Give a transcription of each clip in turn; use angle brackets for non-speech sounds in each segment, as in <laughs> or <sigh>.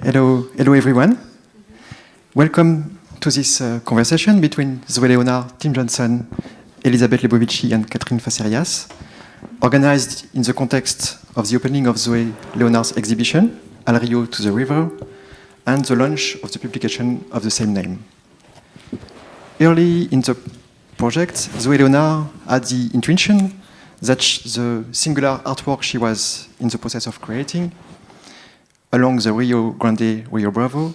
Hello, hello everyone. Welcome to this uh, conversation between Zoe Leonard, Tim Johnson, Elisabeth Lebovici, and Catherine Facerias, organized in the context of the opening of Zoe Leonard's exhibition, Al Rio to the River, and the launch of the publication of the same name. Early in the project, Zoe Leonard had the intuition that the singular artwork she was in the process of creating along the Rio Grande, Rio Bravo,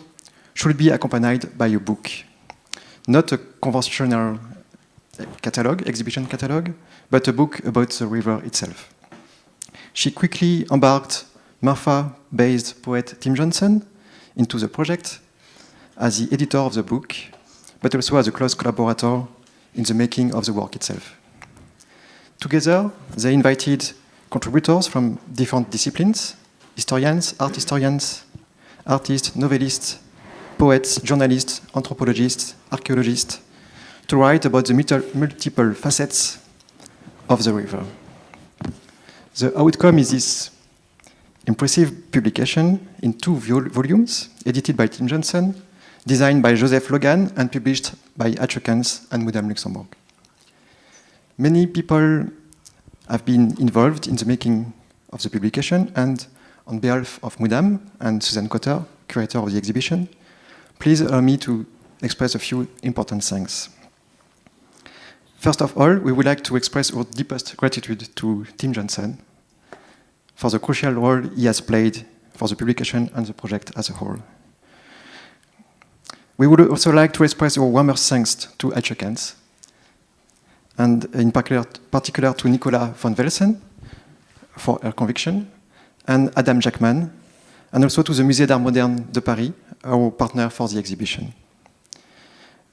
should be accompanied by a book. Not a conventional eh, catalog, exhibition catalog, but a book about the river itself. She quickly embarked Marfa-based poet Tim Johnson into the project as the editor of the book, but also as a close collaborator in the making of the work itself. Together, they invited contributors from different disciplines, historians, art historians, artists, novelists, poets, journalists, anthropologists, archaeologists, to write about the multiple facets of the river. The outcome is this impressive publication in two volumes, edited by Tim Johnson, designed by Joseph Logan, and published by Hatje Cantz and Mudam Luxembourg. Many people have been involved in the making of the publication, and on behalf of Mudam and Suzanne Cotter, curator of the exhibition, please allow me to express a few important thanks. First of all, we would like to express our deepest gratitude to Tim Johnson for the crucial role he has played for the publication and the project as a whole. We would also like to express our warmest thanks to Hatje Cantz, and in particular, particular to Nicola von Velsen for her conviction, and Adam Jackman, and also to the Musée d'Art Moderne de Paris, our partner for the exhibition.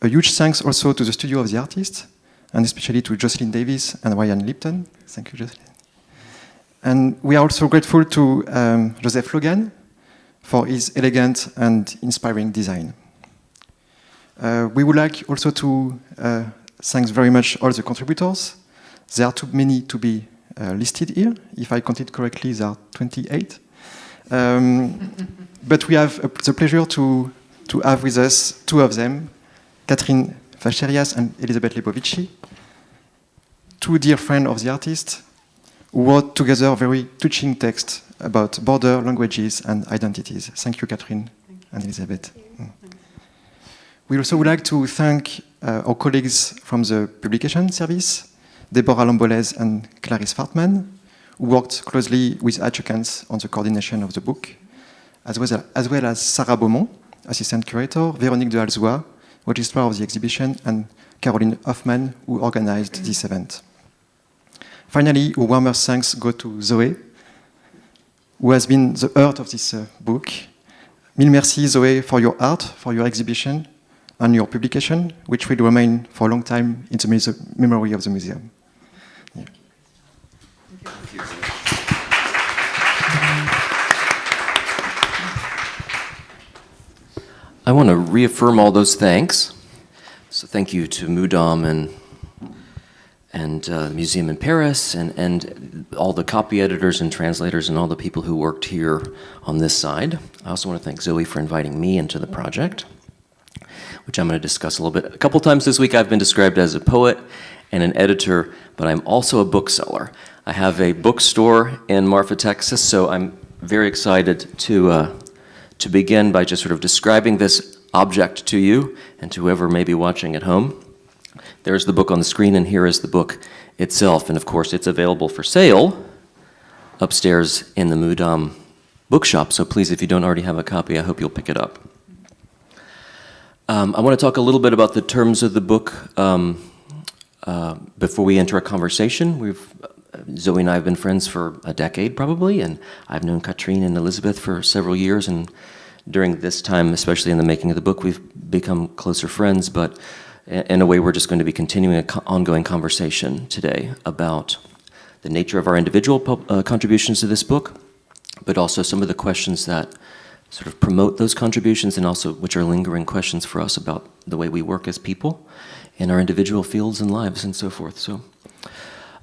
A huge thanks also to the Studio of the Artist, and especially to Jocelyn Davis and Ryan Lipton. Thank you, Jocelyn. And we are also grateful to um, Joseph Logan for his elegant and inspiring design. Uh, we would like also to uh, thank very much all the contributors. There are too many to be listed here. If I counted correctly, there are 28. Um, but we have the pleasure to, to have with us two of them, Catherine Facerias and Elisabeth Lebovici, two dear friends of the artist, who wrote together very touching texts about border, languages, and identities. Thank you, Catherine Thank you. and Elisabeth. Mm. We also would like to thank uh, our colleagues from the publication service, Deborah Lambolez and Clarice Fartman, who worked closely with Hatje Cantz on the coordination of the book, as well as, as, well as Sarah Beaumont, assistant curator, Véronique de Alzois, registrar of the exhibition, and Caroline Hoffman, who organized this event. Finally, our warmest thanks go to Zoe, who has been the heart of this uh, book. Mille merci, Zoe, for your art, for your exhibition, and your publication, which will remain for a long time in the memory of the museum. I want to reaffirm all those thanks. So thank you to Mudam and and uh, the museum in Paris and, and all the copy editors and translators and all the people who worked here on this side. I also want to thank Zoe for inviting me into the project, which I'm going to discuss a little bit. A couple times this week I've been described as a poet and an editor, but I'm also a bookseller. I have a bookstore in Marfa, Texas, so I'm very excited to uh, to begin by just sort of describing this object to you and to whoever may be watching at home. There's the book on the screen, and here is the book itself. And of course, it's available for sale upstairs in the Mudam bookshop. So please, if you don't already have a copy, I hope you'll pick it up. Um, I want to talk a little bit about the terms of the book um, uh, before we enter a conversation. We've Zoe and I have been friends for a decade probably, and I've known Katrine and Elizabeth for several years, and during this time, especially in the making of the book, we've become closer friends, but in a way we're just going to be continuing an ongoing conversation today about the nature of our individual uh, contributions to this book, but also some of the questions that sort of promote those contributions and also which are lingering questions for us about the way we work as people in our individual fields and lives and so forth. So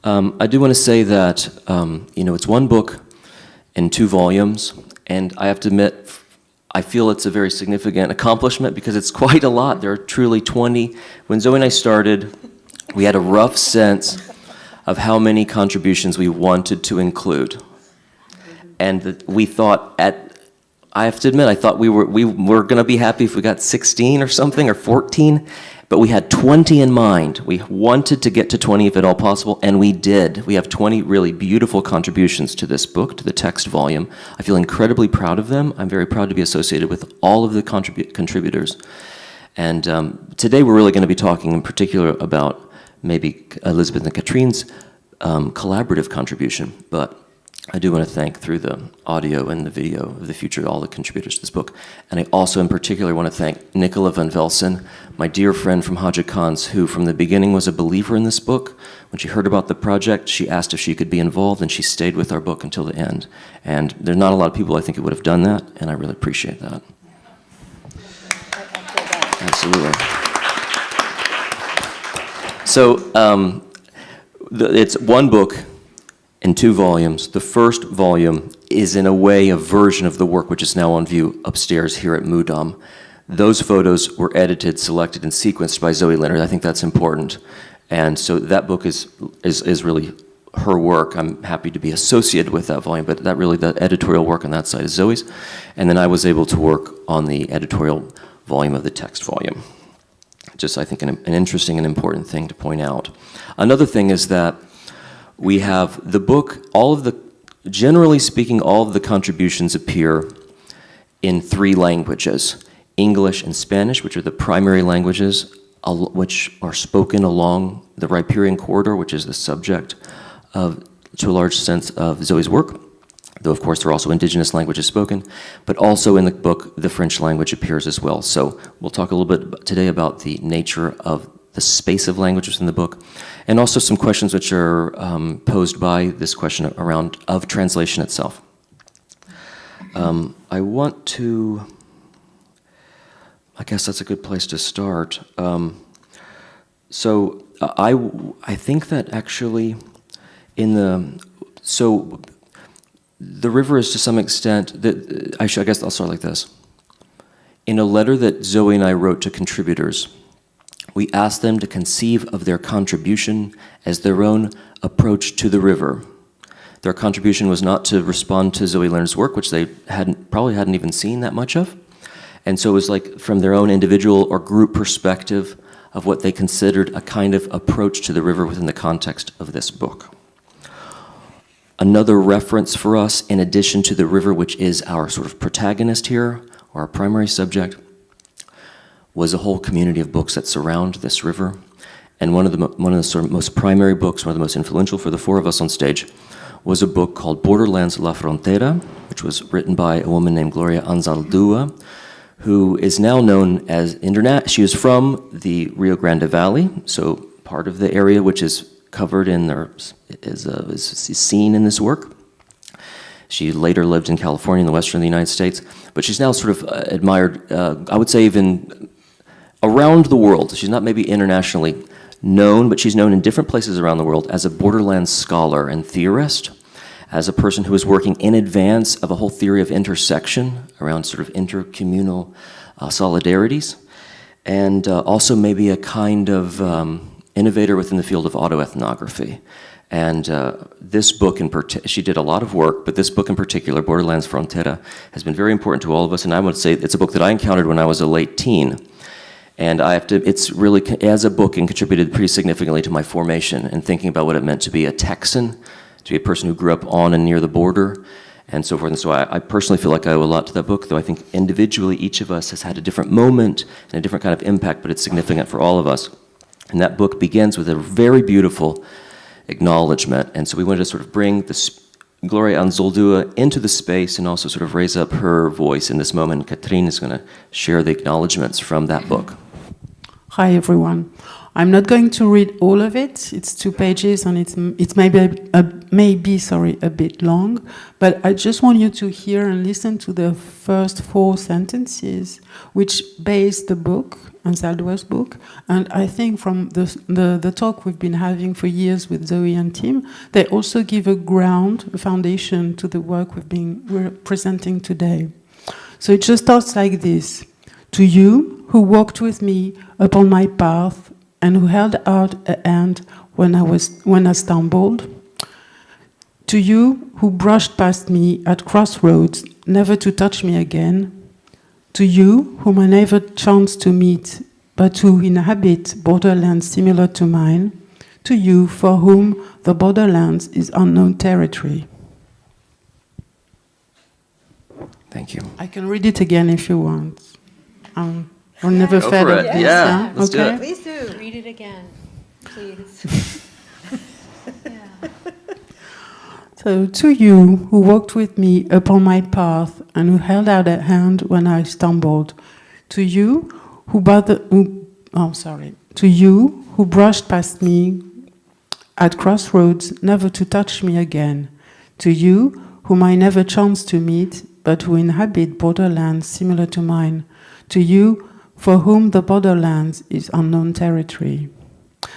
um, I do want to say that, um, you know, it's one book in two volumes, and I have to admit, I feel it's a very significant accomplishment because it's <laughs> quite a lot. There are truly 20. When Zoe and I started, we had a rough sense of how many contributions we wanted to include. And we thought at, I have to admit, I thought we were, we were going to be happy if we got 16 or something, or 14, but we had 20 in mind. We wanted to get to 20 if at all possible, and we did. We have 20 really beautiful contributions to this book, to the text volume. I feel incredibly proud of them. I'm very proud to be associated with all of the contribu contributors. And um, today we're really going to be talking in particular about maybe Elizabeth and Katrine's um, collaborative contribution, but I do want to thank through the audio and the video of the future all the contributors to this book. And I also in particular want to thank Nicola von Velsen, my dear friend from Hatje Cantz's, who from the beginning was a believer in this book. When she heard about the project, she asked if she could be involved and she stayed with our book until the end. And there's not a lot of people I think who would have done that, and I really appreciate that. Absolutely. So um, the, it's one book in two volumes. The first volume is in a way a version of the work which is now on view upstairs here at Mudam. Those photos were edited, selected, and sequenced by Zoe Leonard. I think that's important. And so that book is, is, is really her work. I'm happy to be associated with that volume, but that really, the editorial work on that side is Zoe's. And then I was able to work on the editorial volume of the text volume. Just, I think, an, an interesting and important thing to point out. Another thing is that we have the book, all of the, generally speaking, all of the contributions appear in three languages, English and Spanish, which are the primary languages which are spoken along the Riparian corridor, which is the subject of, to a large sense, of Zoe's work, though of course there are also indigenous languages spoken, but also in the book, the French language appears as well. So we'll talk a little bit today about the nature of the space of languages in the book, and also some questions which are um, posed by this question around of translation itself. Um, I want to, I guess that's a good place to start. Um, so I, I think that actually in the, so the river is to some extent, that I, should, I guess I'll start like this. In a letter that Zoe and I wrote to contributors, we asked them to conceive of their contribution as their own approach to the river. Their contribution was not to respond to Zoe Leonard's work, which they hadn't probably hadn't even seen that much of. And so it was like from their own individual or group perspective of what they considered a kind of approach to the river within the context of this book. Another reference for us, in addition to the river, which is our sort of protagonist here, or our primary subject, was a whole community of books that surround this river. And one of the, one of the sort of most primary books, one of the most influential for the four of us on stage, was a book called Borderlands La Frontera, which was written by a woman named Gloria Anzaldúa, who is now known as internet. She is from the Rio Grande Valley, so part of the area which is covered in there is, uh, is seen in this work. She later lived in California in the western of the United States, but she's now sort of uh, admired, uh, I would say even around the world. She's not maybe internationally known, but she's known in different places around the world as a borderlands scholar and theorist, as a person who is working in advance of a whole theory of intersection around sort of intercommunal uh, solidarities, and uh, also maybe a kind of um, innovator within the field of autoethnography. And uh, this book in particular, she did a lot of work, but this book in particular, Borderlands Frontera, has been very important to all of us. And I would say it's a book that I encountered when I was a late teen. And I have to, it's really, as a book, and contributed pretty significantly to my formation and thinking about what it meant to be a Texan, to be a person who grew up on and near the border, and so forth. And so I, I, personally feel like I owe a lot to that book, though I think individually each of us has had a different moment and a different kind of impact, but it's significant for all of us. And that book begins with a very beautiful acknowledgement. And so we wanted to sort of bring this Gloria Anzaldúa into the space and also sort of raise up her voice in this moment. Katrine is going to share the acknowledgements from that book. Hi, everyone. I'm not going to read all of it. It's two pages and it's, it's maybe, a, maybe sorry, a bit long. But I just want you to hear and listen to the first four sentences, which base the book, Anzaldúa's book. And I think from the, the, the talk we've been having for years with Zoe and Tim, they also give a ground, a foundation to the work we've been we're presenting today. So it just starts like this. To you who walked with me upon my path and who held out a hand when I, was, when I stumbled. To you who brushed past me at crossroads, never to touch me again. To you whom I never chanced to meet, but who inhabit borderlands similar to mine. To you for whom the borderlands is unknown territory. Thank you. I can read it again if you want. Um, I'll never Go fed for up it. this, Yeah, let's do okay? it. Please do. Read it again, please. Yeah. <laughs> So, to you who walked with me upon my path and who held out a hand when I stumbled, to you who, bother, who oh, sorry, to you who brushed past me at crossroads, never to touch me again, to you whom I never chanced to meet, but who inhabit borderlands similar to mine, to you for whom the borderlands is unknown territory.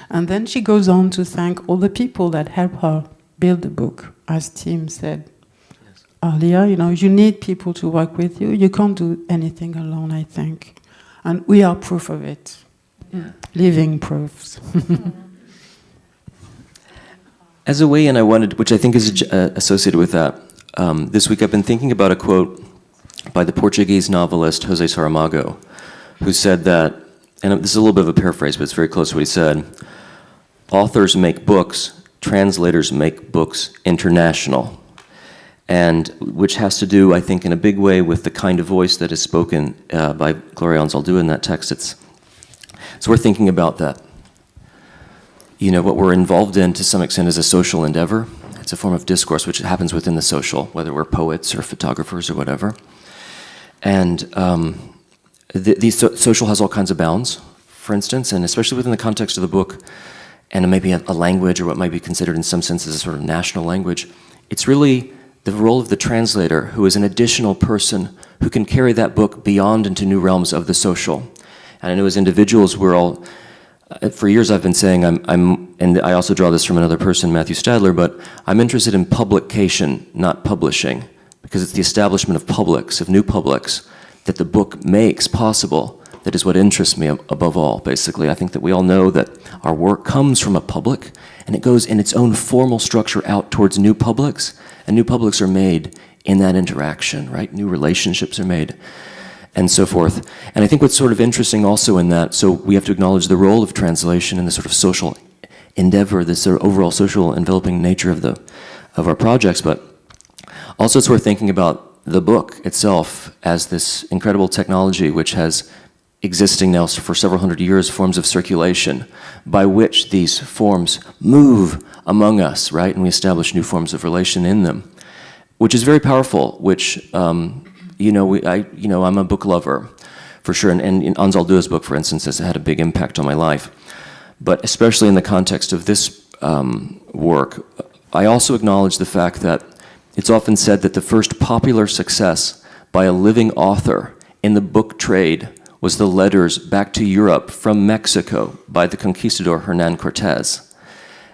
And then she goes on to thank all the people that help her build the book, as Tim said earlier. You know, you need people to work with you. You can't do anything alone, I think. And we are proof of it. Living proofs. <laughs> As a way in, I wanted, which I think is uh, associated with that, um, this week I've been thinking about a quote by the Portuguese novelist Jose Saramago, who said that, and this is a little bit of a paraphrase, but it's very close to what he said, authors make books, translators make books international. And which has to do, I think, in a big way with the kind of voice that is spoken uh, by Gloria Anzaldúa in that text. It's, so we're thinking about that you know, what we're involved in to some extent is a social endeavor. It's a form of discourse which happens within the social, whether we're poets or photographers or whatever. And um, the, so social has all kinds of bounds, for instance, and especially within the context of the book, and maybe a, a language or what might be considered in some senses a sort of national language. It's really the role of the translator who is an additional person who can carry that book beyond into new realms of the social. And I know as individuals, we're all uh, for years I've been saying I'm, I'm, and I also draw this from another person, Matthew Stadler, but I'm interested in publication, not publishing, because it's the establishment of publics, of new publics, that the book makes possible that is what interests me above all, basically. I think that we all know that our work comes from a public, and it goes in its own formal structure out towards new publics, and new publics are made in that interaction, right? New relationships are made and so forth. And I think what's sort of interesting also in that, so we have to acknowledge the role of translation in the sort of social endeavor, this sort of overall social enveloping nature of the of our projects, but also it's worth thinking about the book itself as this incredible technology which has existing now for several hundred years forms of circulation by which these forms move among us, right? And we establish new forms of relation in them, which is very powerful, which um, you know, we, I, you know, I'm a book lover, for sure, and, and in Anzaldúa's book, for instance, has had a big impact on my life. But especially in the context of this um, work, I also acknowledge the fact that it's often said that the first popular success by a living author in the book trade was the letters back to Europe from Mexico by the conquistador Hernan Cortez.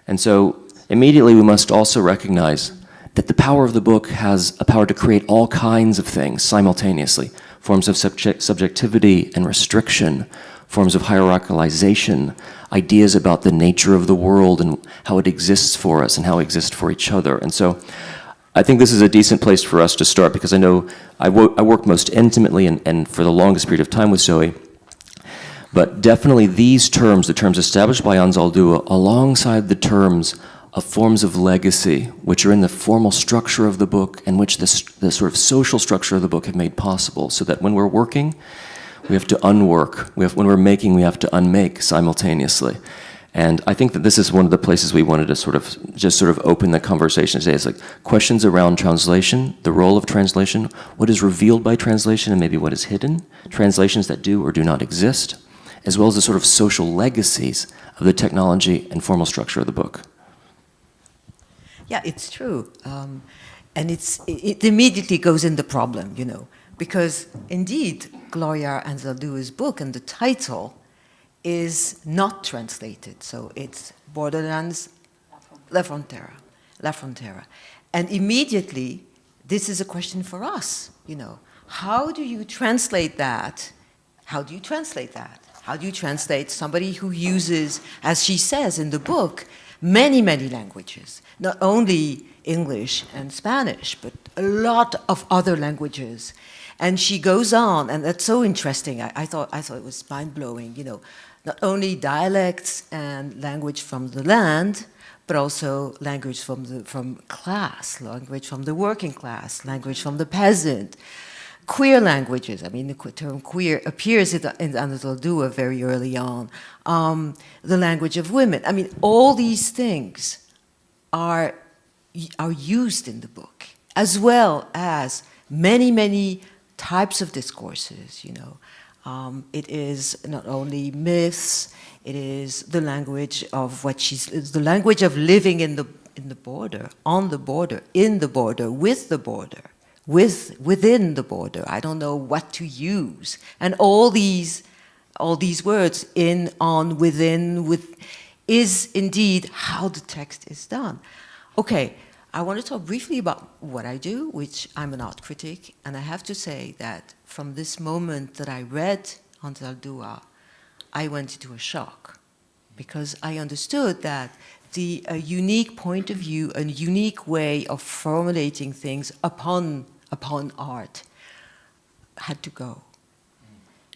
And so immediately we must also recognize that the power of the book has a power to create all kinds of things simultaneously forms of subject subjectivity and restriction, forms of hierarchicalization, ideas about the nature of the world and how it exists for us and how it exists for each other. And so I think this is a decent place for us to start because I know I, wo I worked most intimately and, and for the longest period of time with Zoe. But definitely these terms, the terms established by Anzaldúa, alongside the terms of forms of legacy, which are in the formal structure of the book and which the, the sort of social structure of the book have made possible, so that when we're working, we have to unwork. We have, when we're making, we have to unmake simultaneously. And I think that this is one of the places we wanted to sort of just sort of open the conversation today. It's like questions around translation, the role of translation, what is revealed by translation and maybe what is hidden, translations that do or do not exist, as well as the sort of social legacies of the technology and formal structure of the book. Yeah, it's true. Um, and it's, it immediately goes in the problem, you know, because indeed, Gloria Anzaldúa's book and the title is not translated. So it's Borderlands La Frontera. La Frontera. And immediately, this is a question for us, you know. how do you translate that? How do you translate that? How do you translate somebody who uses, as she says in the book, many, many languages, not only English and Spanish, but a lot of other languages. And she goes on, and that's so interesting. I, I thought, I thought it was mind-blowing, you know, not only dialects and language from the land, but also language from the from class, language from the working class, language from the peasant, queer languages. I mean, the term queer appears in, in Anzaldúa very early on. Um, the language of women. I mean, all these things are are used in the book, as well as many, many types of discourses. You know, um, it is not only myths, it is the language of what she's, the language of living in the, in the border, on the border, in the border, with the border, with, within the border. I don't know what to use. And all these, all these words, in, on, within, with, is indeed how the text is done. Okay, I want to talk briefly about what I do, which I'm an art critic, and I have to say that from this moment that I read Anzaldúa, I went into a shock because I understood that the a unique point of view, a unique way of formulating things upon upon art had to go.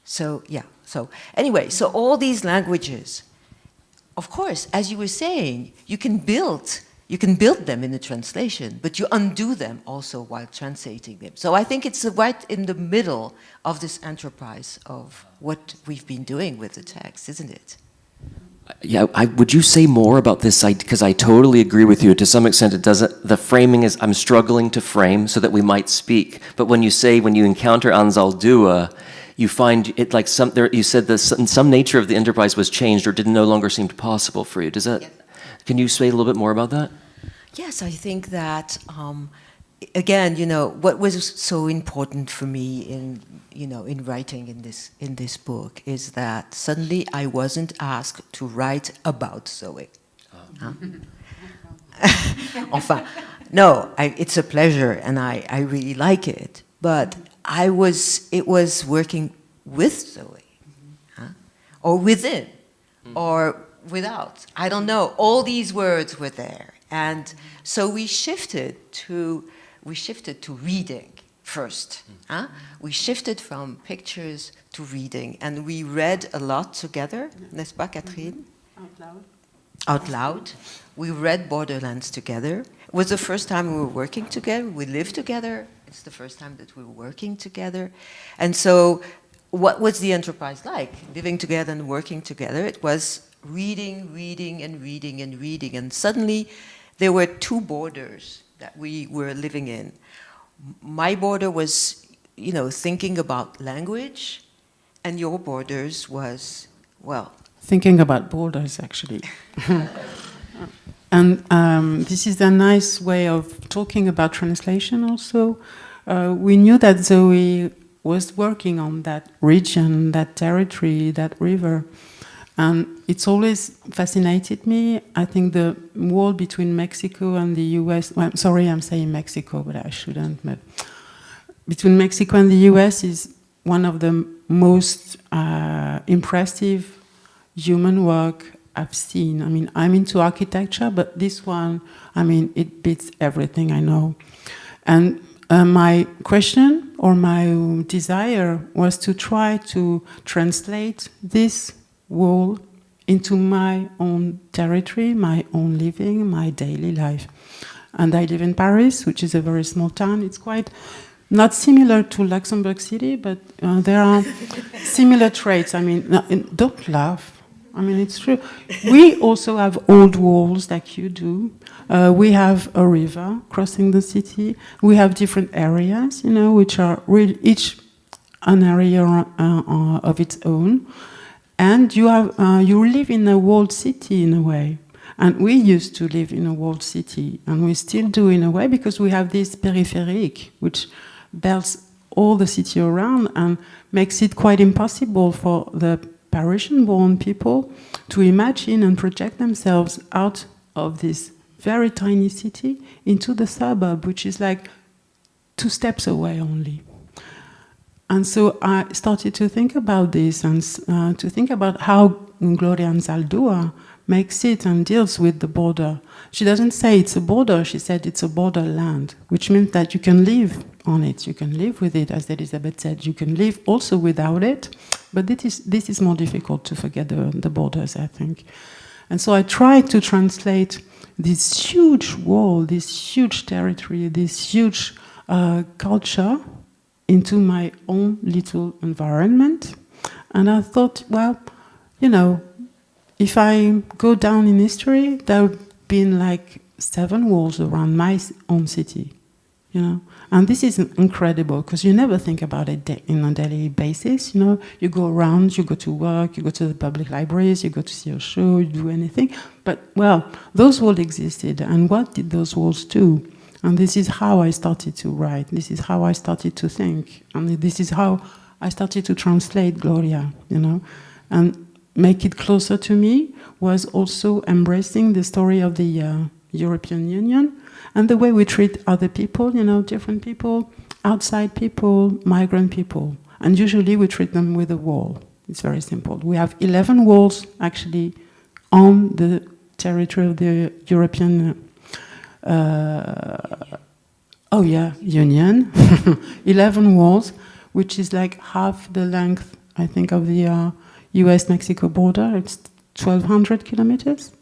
So yeah, so anyway, so all these languages, of course, as you were saying, you can build you can build them in the translation, but you undo them also while translating them. So I think it's right in the middle of this enterprise of what we've been doing with the text, isn't it? Yeah, I, would you say more about this? Because I, I, totally agree with you. To some extent, it doesn't. The framing is I'm struggling to frame so that we might speak. But when you say when you encounter Anzaldúa, you find it like some. There, you said the some nature of the enterprise was changed or did not no longer seemed possible for you. Does that? Yes. Can you say a little bit more about that? Yes, I think that, um, again, you know, what was so important for me in, you know, in writing in this, in this book is that suddenly I wasn't asked to write about Zoe. Oh. Huh? <laughs> enfin, no, I, it's a pleasure and I, I really like it, but I was, it was working with Zoe, huh? or within, mm. or without. I don't know. All these words were there. And so we shifted to, we shifted to reading first. Hmm. Huh? We shifted from pictures to reading. And we read a lot together, n'est-ce pas, Catherine? Mm-hmm. Out loud. Out loud. We read Borderlands together. It was the first time we were working together. We lived together. It's the first time that we were working together. And so what was the enterprise like? Living together and working together. It was reading, reading, and reading, and reading. And suddenly, there were two borders that we were living in. My border was, you know, thinking about language, and your borders was, well... Thinking about borders, actually. <laughs> and um, this is a nice way of talking about translation also. Uh, we knew that Zoe was working on that region, that territory, that river. And it's always fascinated me. I think the wall between Mexico and the US, well, I'm sorry I'm saying Mexico, but I shouldn't, but between Mexico and the US is one of the most uh, impressive human work I've seen. I mean, I'm into architecture, but this one, I mean, it beats everything I know. And uh, my question or my desire was to try to translate this wall into my own territory, my own living, my daily life. And I live in Paris, which is a very small town. It's quite not similar to Luxembourg City, but uh, there are <laughs> similar traits. I mean, don't laugh. I mean, it's true. We also have old walls like you do. Uh, we have a river crossing the city. We have different areas, you know, which are really each an area uh, uh, of its own. And you, have, uh, you live in a walled city in a way. And we used to live in a walled city, and we still do in a way because we have this peripheric, which belts all the city around and makes it quite impossible for the Parisian-born people to imagine and project themselves out of this very tiny city into the suburb, which is like two steps away only. And so I started to think about this and uh, to think about how Gloria Anzaldúa makes it and deals with the border. She doesn't say it's a border, she said it's a borderland, which means that you can live on it, you can live with it, as Elizabeth said, you can live also without it, but this is, this is more difficult to forget the, the borders, I think. And so I tried to translate this huge wall, this huge territory, this huge uh, culture into my own little environment. And I thought, well, you know, if I go down in history, there would be like seven walls around my own city, you know. And this is incredible because you never think about it in a daily basis. You know, you go around, you go to work, you go to the public libraries, you go to see a show, you do anything. But well, those walls existed, and what did those walls do? And this is how I started to write. This is how I started to think, and this is how I started to translate Gloria. You know, and make it closer to me was also embracing the story of the uh, European Union and the way we treat other people, you know, different people, outside people, migrant people. And usually we treat them with a wall. It's very simple. We have 11 walls actually on the territory of the European, uh, oh yeah, Union. <laughs> 11 walls, which is like half the length, I think, of the uh, US-Mexico border. It's 1,200 kilometers.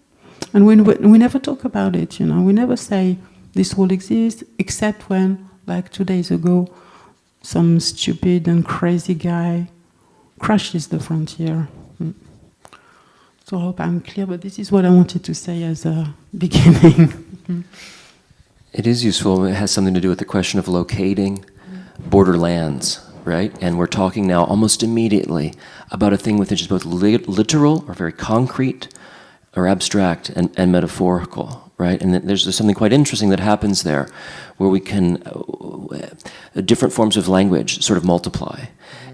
And we, we never talk about it, you know. We never say, this will exist, except when, like two days ago, some stupid and crazy guy crashes the frontier. Mm. So I hope I'm clear, but this is what I wanted to say as a <laughs> beginning. It is useful. It has something to do with the question of locating borderlands, right? And we're talking now almost immediately about a thing which is both literal or very concrete or abstract and, and metaphorical, right? And there's something quite interesting that happens there where we can, uh, different forms of language sort of multiply.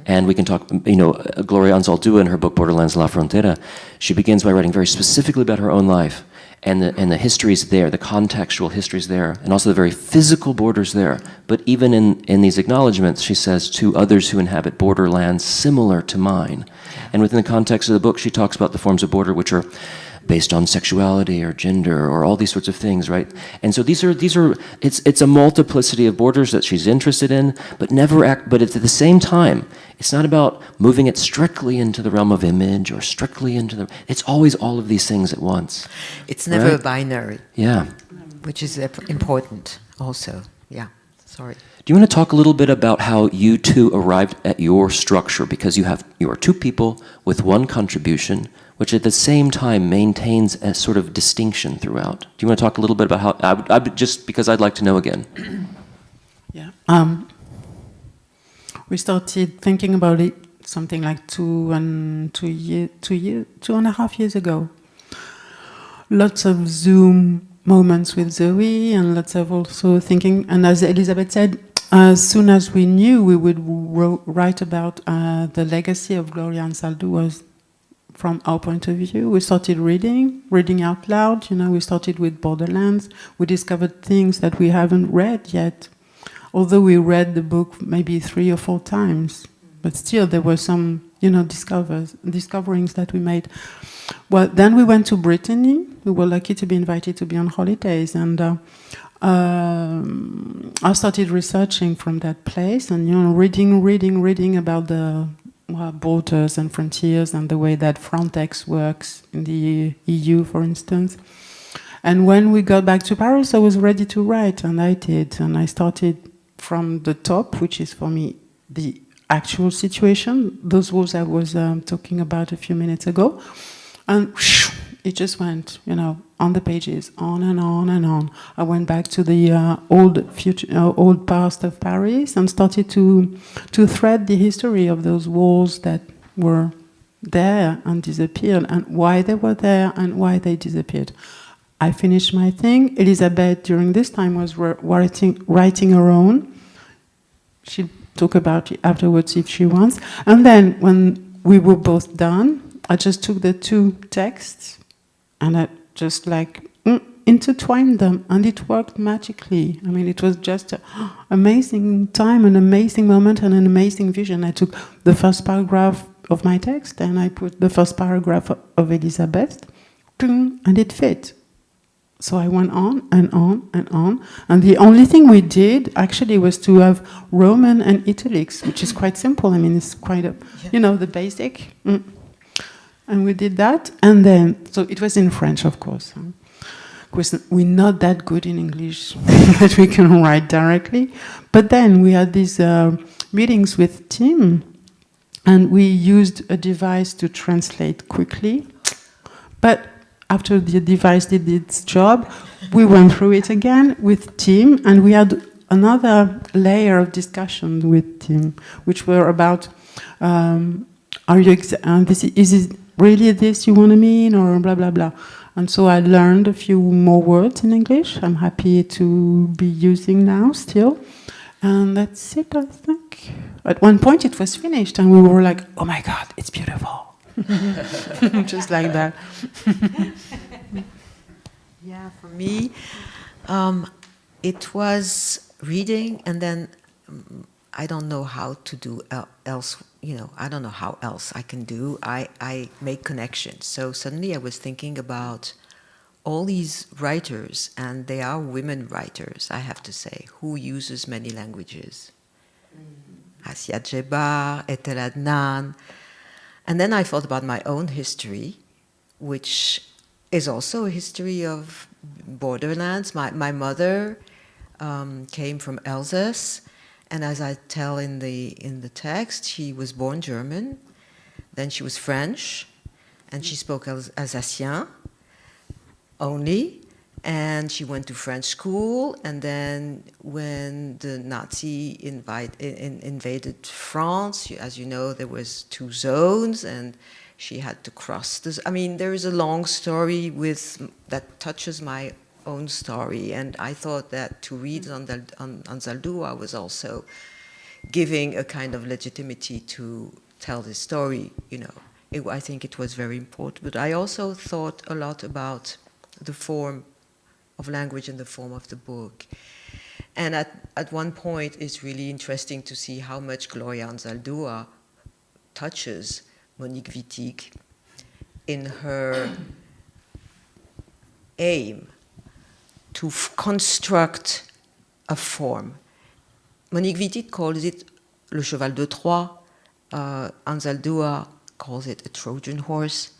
And we can talk, you know, Gloria Anzaldúa in her book Borderlands La Frontera, she begins by writing very specifically about her own life and the, and the histories there, the contextual histories there, and also the very physical borders there. But even in, in these acknowledgments, she says, to others who inhabit borderlands similar to mine. And within the context of the book, she talks about the forms of border which are based on sexuality or gender or all these sorts of things, right? And so these are these are it's it's a multiplicity of borders that she's interested in, but never act. But at the same time, it's not about moving it strictly into the realm of image or strictly into the. It's always all of these things at once. It's never right? a binary. Yeah. Which is important also. Yeah. Sorry. Do you want to talk a little bit about how you two arrived at your structure? Because you have you are two people with one contribution which at the same time maintains a sort of distinction throughout. Do you want to talk a little bit about how, I I just because I'd like to know again. Yeah. Um, we started thinking about it something like two and two year, two year, two and a half years ago. Lots of Zoom moments with Zoe and lots of also thinking, and as Elizabeth said, as soon as we knew we would write about uh, the legacy of Gloria Anzaldúa from our point of view. We started reading, reading out loud. You know, we started with Borderlands. We discovered things that we haven't read yet, although we read the book maybe three or four times. But still, there were some, you know, discovers, discoverings that we made. Well, then we went to Brittany. We were lucky to be invited to be on holidays, and uh, um, I started researching from that place, and you know, reading, reading, reading about the uh, borders and frontiers and the way that Frontex works in the EU, for instance. And when we got back to Paris, I was ready to write, and I did. And I started from the top, which is for me the actual situation, those walls I was um, talking about a few minutes ago. And it just went, you know, on the pages, on and on and on. I went back to the uh, old future, uh, old past of Paris and started to to thread the history of those walls that were there and disappeared, and why they were there and why they disappeared. I finished my thing. Elizabeth, during this time, was writing writing her own. She'll talk about it afterwards if she wants. And then when we were both done, I just took the two texts and I just like, mm, intertwined them, and it worked magically. I mean, it was just an amazing time, an amazing moment, and an amazing vision. I took the first paragraph of my text, and I put the first paragraph of Elizabeth, and it fit. So I went on and on and on. And the only thing we did actually was to have Roman and italics, which is quite simple. I mean, it's quite a, you know, the basic. Mm. And we did that. And then, so it was in French, of course. Because we're not that good in English <laughs> that we can write directly. But then we had these uh, meetings with Tim, and we used a device to translate quickly. But after the device did its job, we went through it again with Tim, and we had another layer of discussion with Tim, which were about, um, are you, uh, this, is it really this you want to mean, or blah, blah, blah. And so I learned a few more words in English. I'm happy to be using now still. And that's it, I think. At one point it was finished, and we were like, oh my God, it's beautiful. <laughs> just like that. <laughs> yeah, for me, um, it was reading, and then um, I don't know how to do else. You know, I don't know how else I can do. I I make connections. So suddenly I was thinking about all these writers, and they are women writers, I have to say, who uses many languages. Mm. Assia Djebar, Etel Adnan, and then I thought about my own history, which is also a history of borderlands. My, my mother um, came from Alsace, and as I tell in the, in the text, she was born German, then she was French, and she spoke Alsacien only, and she went to French school, and then when the Nazi invite, in, invaded France, as you know, there was two zones, and she had to cross this. I mean, there is a long story with that touches my own story, and I thought that to read on, on, Anzaldúa was also giving a kind of legitimacy to tell this story, you know. It, I think it was very important, but I also thought a lot about the form of language in the form of the book. And at, at one point, it's really interesting to see how much Gloria Anzaldúa touches Monique Wittig in her <coughs> aim to construct a form. Monique Wittig calls it le cheval de Troie. Uh, Anzaldúa calls it a Trojan horse.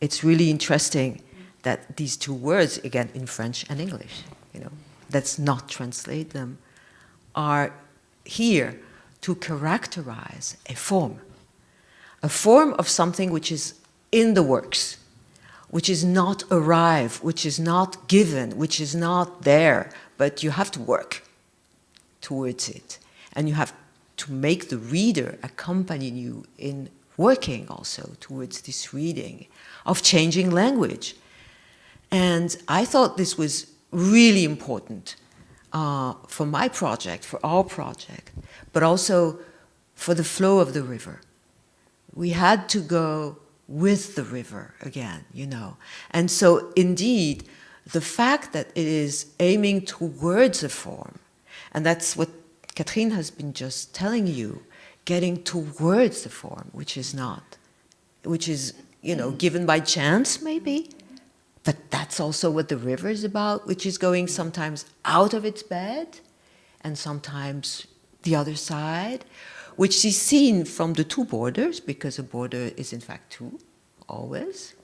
It's really interesting that these two words, again, in French and English, you know, let's not translate them, are here to characterize a form, a form of something which is in the works, which is not arrived, which is not given, which is not there, but you have to work towards it. And you have to make the reader accompany you in working also towards this reading of changing language, and I thought this was really important uh, for my project, for our project, but also for the flow of the river. We had to go with the river again, you know. And so indeed, the fact that it is aiming towards a form, and that's what Catherine has been just telling you, getting towards the form, which is not, which is, you know, given by chance maybe, but that's also what the river is about, which is going sometimes out of its bed and sometimes the other side, which is seen from the two borders, because a border is in fact two, always.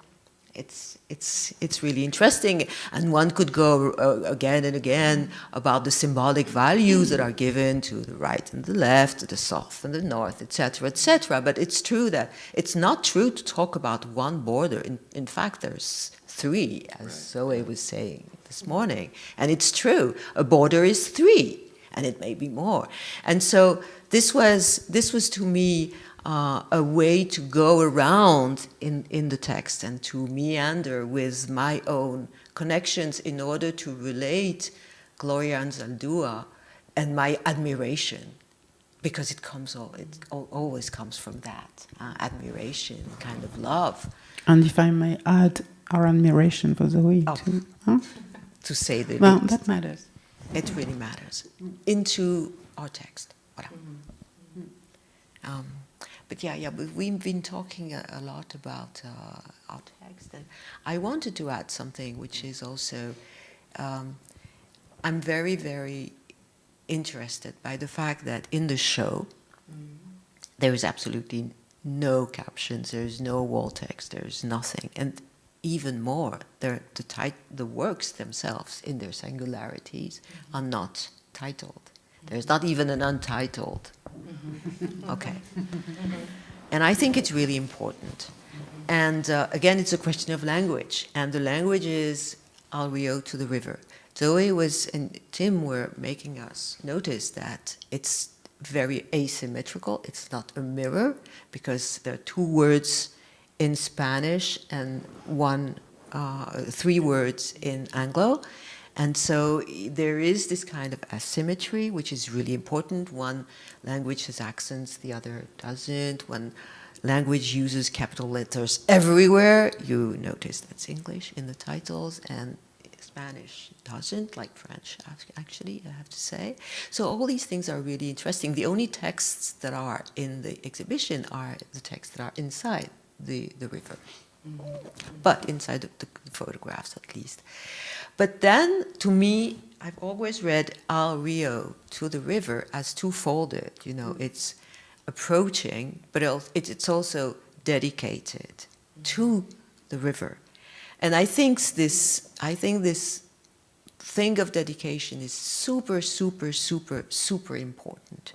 It's, it's, it's really interesting, and one could go uh, again and again about the symbolic values that are given to the right and the left, to the south and the north, etc., etc. But it's true that it's not true to talk about one border. In, in fact, there's three, as right. Zoe was saying this morning. And it's true, a border is three, and it may be more. And so this was, this was to me uh, a way to go around in, in the text and to meander with my own connections in order to relate Gloria and Anzaldúa and my admiration because it comes all, it always comes from that uh, admiration kind of love and if i may add our admiration for Zoe oh. too. Huh? to say the Well, that matters. it really matters into our text. Voilà. Um, but yeah, yeah, we- we've been talking a, a lot about uh, our text, and I wanted to add something which is also, um, I'm very, very interested by the fact that in the show, there is absolutely no captions, there's no wall text, there's nothing, and even more, there- the, the works themselves, in their singularities, are not titled. There's not even an untitled. Okay. And I think it's really important. And uh, again, it's a question of language. And the language is Al Rio to the river. Zoe was and Tim were making us notice that it's very asymmetrical. It's not a mirror because there are two words in Spanish and one, uh, three words in Anglo. And so there is this kind of asymmetry, which is really important. One language has accents, the other doesn't. One language uses capital letters everywhere. You notice that's English in the titles, and Spanish doesn't, like French, actually, I have to say. So all these things are really interesting. The only texts that are in the exhibition are the texts that are inside the, the river, but inside the, the photographs at least. But then, to me, I've always read Al Rio to the river as two-folded. You know, mm. it's approaching, but it's also dedicated to the river. And I think this, I think this thing of dedication is super, super, super, super important.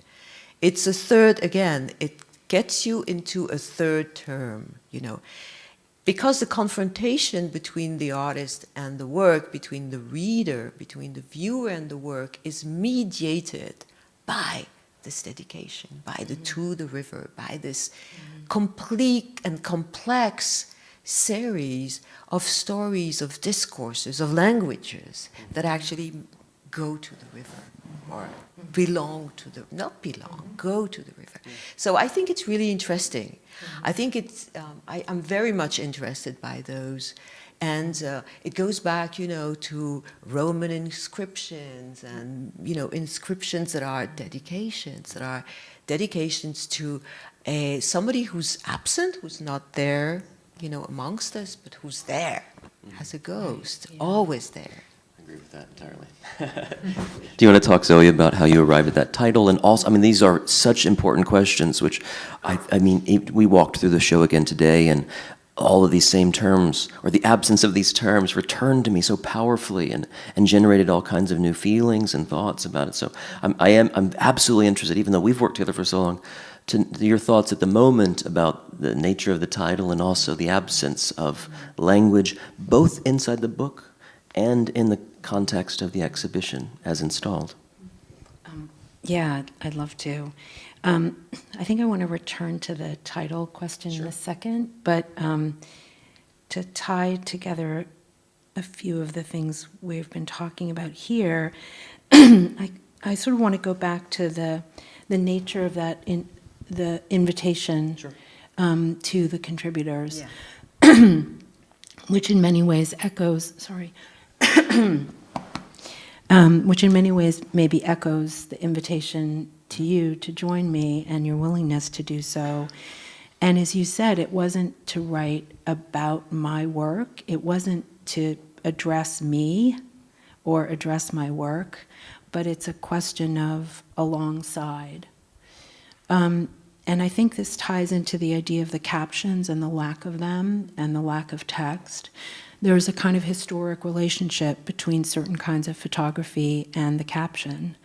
It's a third, again, it gets you into a third term, you know. Because the confrontation between the artist and the work, between the reader, between the viewer and the work, is mediated by this dedication, by the mm. to the river, by this complete and complex series of stories, of discourses, of languages that mm. actually go to the river or belong to the, not belong, go to the river. So I think it's really interesting. I think it's, um, I, am very much interested by those. And uh, it goes back, you know, to Roman inscriptions and, you know, inscriptions that are dedications, that are dedications to a, somebody who's absent, who's not there, you know, amongst us, but who's there as a ghost, yeah. always there agree with that entirely. <laughs> Do you want to talk, Zoe, about how you arrived at that title? And also, I mean, these are such important questions, which I, I mean, we walked through the show again today, and all of these same terms, or the absence of these terms, returned to me so powerfully and, and generated all kinds of new feelings and thoughts about it. So I'm, I am, I'm absolutely interested, even though we've worked together for so long, to, to your thoughts at the moment about the nature of the title and also the absence of language, both inside the book and in the context of the exhibition as installed? Um, yeah, I'd love to. Um, I think I want to return to the title question sure. in a second, but um, to tie together a few of the things we've been talking about here, <clears throat> I, I sort of want to go back to the the nature of that in the invitation sure. um, to the contributors, yeah. <clears throat> which in many ways echoes. Sorry, um, which in many ways maybe echoes the invitation to you to join me and your willingness to do so. And as you said, it wasn't to write about my work, it wasn't to address me or address my work, but it's a question of alongside. Um, and I think this ties into the idea of the captions and the lack of them and the lack of text there's a kind of historic relationship between certain kinds of photography and the caption.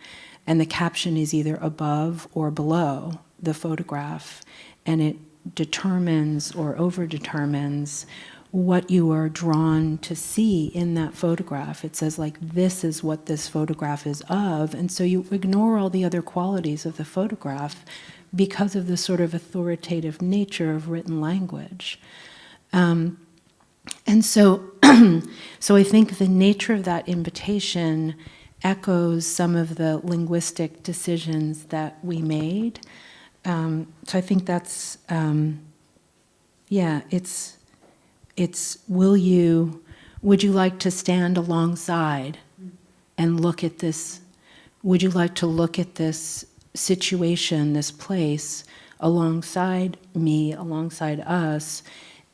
And the caption is either above or below the photograph, and it determines or over-determines what you are drawn to see in that photograph. It says like, this is what this photograph is of, and so you ignore all the other qualities of the photograph because of the sort of authoritative nature of written language. Um, and so, <clears throat> so I think the nature of that invitation echoes some of the linguistic decisions that we made. Um, so I think that's, um, yeah, it's, it's will you, would you like to stand alongside and look at this? Would you like to look at this situation, this place, alongside me, alongside us,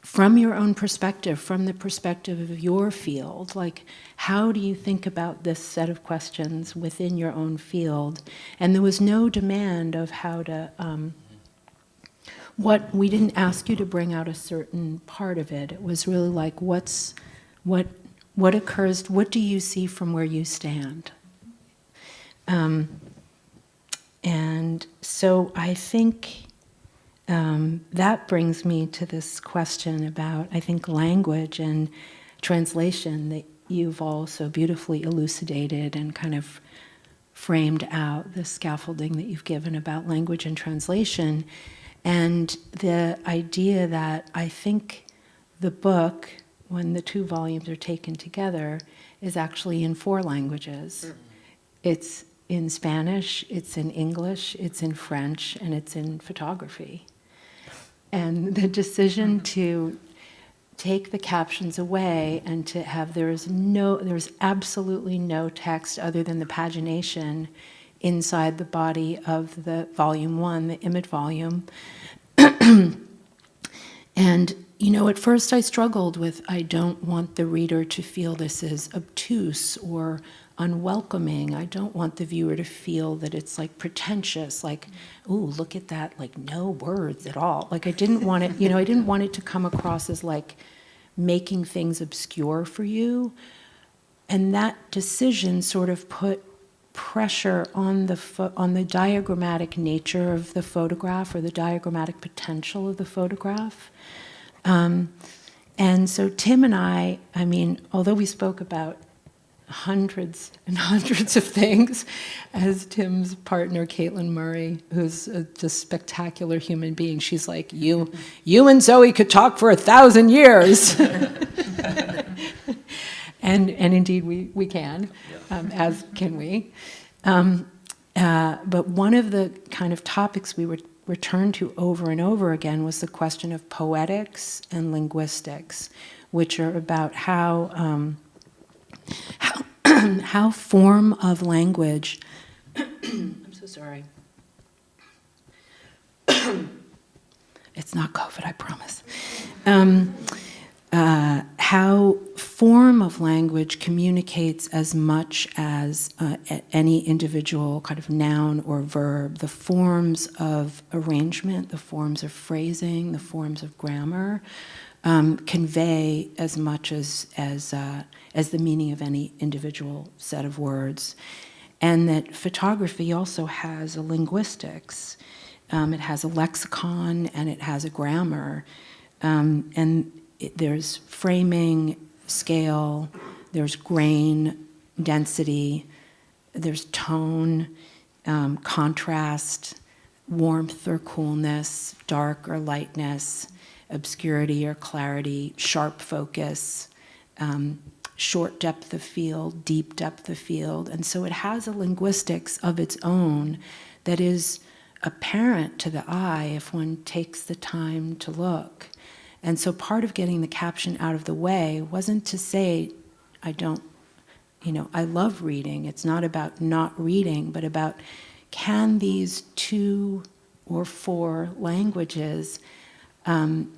from your own perspective, from the perspective of your field? Like, how do you think about this set of questions within your own field? And there was no demand of how to. Um, what we didn't ask you to bring out a certain part of it. It was really like, what's, what, what occurs? What do you see from where you stand? Um, and so I think um, that brings me to this question about, I think, language and translation that you've all so beautifully elucidated and kind of framed out the scaffolding that you've given about language and translation. And the idea that I think the book, when the two volumes are taken together, is actually in four languages. It's in Spanish, it's in English, it's in French, and it's in photography. And the decision mm-hmm. to take the captions away and to have there's no there's absolutely no text other than the pagination inside the body of the volume one, the image volume. <clears throat> and you know, at first I struggled with I don't want the reader to feel this is obtuse or unwelcoming. I don't want the viewer to feel that it's like pretentious, like, ooh, look at that, like no words at all. Like I didn't want it, you know, I didn't want it to come across as like making things obscure for you. And that decision sort of put pressure on the on the diagrammatic nature of the photograph or the diagrammatic potential of the photograph. Um, and so Tim and I, I mean, although we spoke about hundreds and hundreds of things, as Tim's partner, Caitlin Murray, who's a just spectacular human being, she's like, you, you and Zoe could talk for a thousand years. <laughs> and, and indeed we, we can, um, as can we. Um, uh, but one of the kind of topics we would return to over and over again was the question of poetics and linguistics, which are about how, um, how, <clears throat> how form of language, <clears throat> I'm so sorry. <clears throat> it's not COVID, I promise. Um, uh, how form of language communicates as much as uh, any individual kind of noun or verb. The forms of arrangement, the forms of phrasing, the forms of grammar um, convey as much as, as, uh, as the meaning of any individual set of words. And that photography also has a linguistics. Um, it has a lexicon and it has a grammar. Um, and it, there's framing, scale, there's grain, density, there's tone, um, contrast, warmth or coolness, dark or lightness, obscurity or clarity, sharp focus, um, short depth of field, deep depth of field. And so it has a linguistics of its own that is apparent to the eye if one takes the time to look. And so part of getting the caption out of the way wasn't to say, I don't, you know, I love reading. It's not about not reading, but about can these two or four languages um,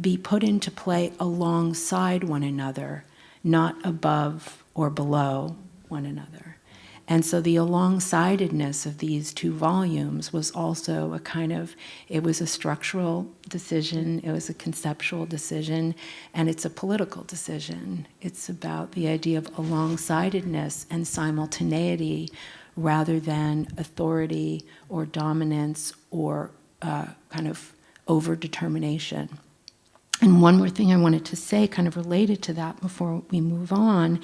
be put into play alongside one another, not above or below one another. And so the alongsidedness of these two volumes was also a kind of, it was a structural decision, it was a conceptual decision, and it's a political decision. It's about the idea of alongsidedness and simultaneity rather than authority or dominance or uh, kind of over determination. And one more thing I wanted to say, kind of related to that before we move on,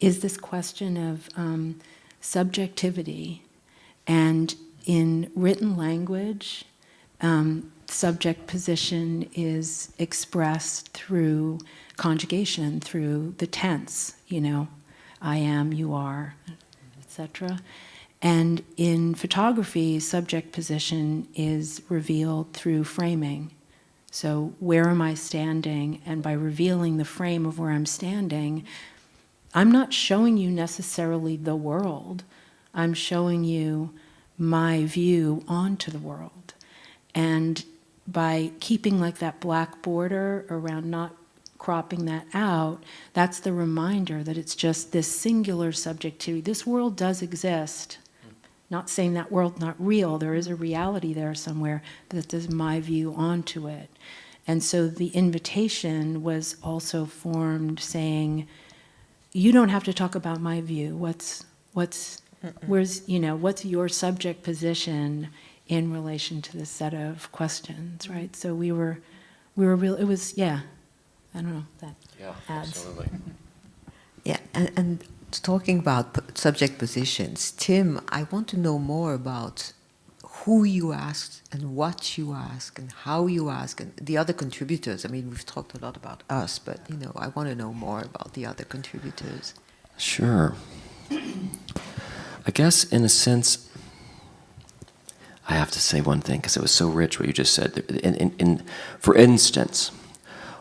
is this question of um, subjectivity. And in written language, um, subject position is expressed through conjugation, through the tense, you know, I am, you are, etc. And in photography, subject position is revealed through framing, So, where am I standing? And by revealing the frame of where I'm standing, I'm not showing you necessarily the world, I'm showing you my view onto the world. And by keeping like that black border around not cropping that out, that's the reminder that it's just this singular subjectivity. This world does exist. Not saying that world not real, there is a reality there somewhere, but this is my view onto it. And so the invitation was also formed saying, you don't have to talk about my view. What's, what's, where's, you know, what's your subject position in relation to this set of questions, mm-hmm. right? So we were, we were real, it was, yeah, I don't know, if that Yeah, adds. Mm-hmm. Yeah, and, and talking about p- subject positions, Tim, I want to know more about who you ask and what you ask and how you ask and the other contributors. I mean, we've talked a lot about us, but you know, I want to know more about the other contributors. Sure. I guess, in a sense, I have to say one thing because it was so rich what you just said. In, in, in, for instance,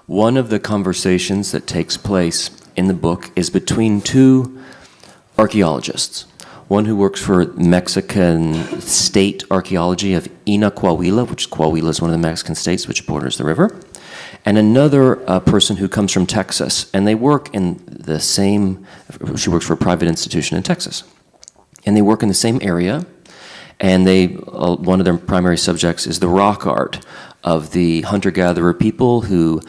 one of the conversations that takes place in the book is between two archaeologists. One who works for Mexican state archaeology of INAH Coahuila, which Coahuila is one of the Mexican states which borders the river, and another uh, person who comes from Texas. And they work in the same, she works for a private institution in Texas. And they work in the same area, and they, uh, one of their primary subjects is the rock art of the hunter-gatherer people who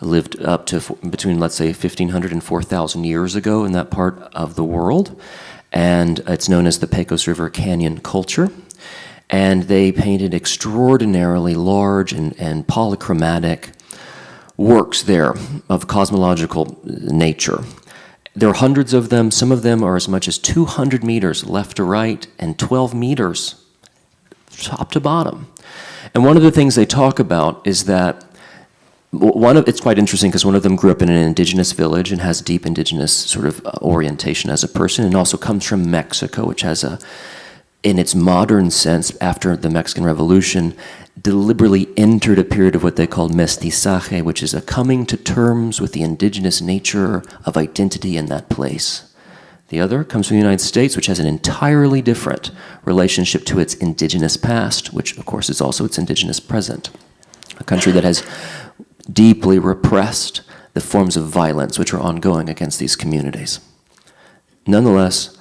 lived up to between, let's say, 1,500 and 4,000 years ago in that part of the world. And it's known as the Pecos River Canyon culture. And they painted extraordinarily large and, and polychromatic works there of cosmological nature. There are hundreds of them. Some of them are as much as 200 meters left to right and 12 meters top to bottom. And one of the things they talk about is that one of it's quite interesting because one of them grew up in an indigenous village and has deep indigenous sort of uh, orientation as a person, and also comes from Mexico, which has a, in its modern sense, after the Mexican Revolution, deliberately entered a period of what they called mestizaje, which is a coming to terms with the indigenous nature of identity in that place. The other comes from the United States, which has an entirely different relationship to its indigenous past, which, of course, is also its indigenous present. A country that has deeply repressed the forms of violence which are ongoing against these communities. Nonetheless,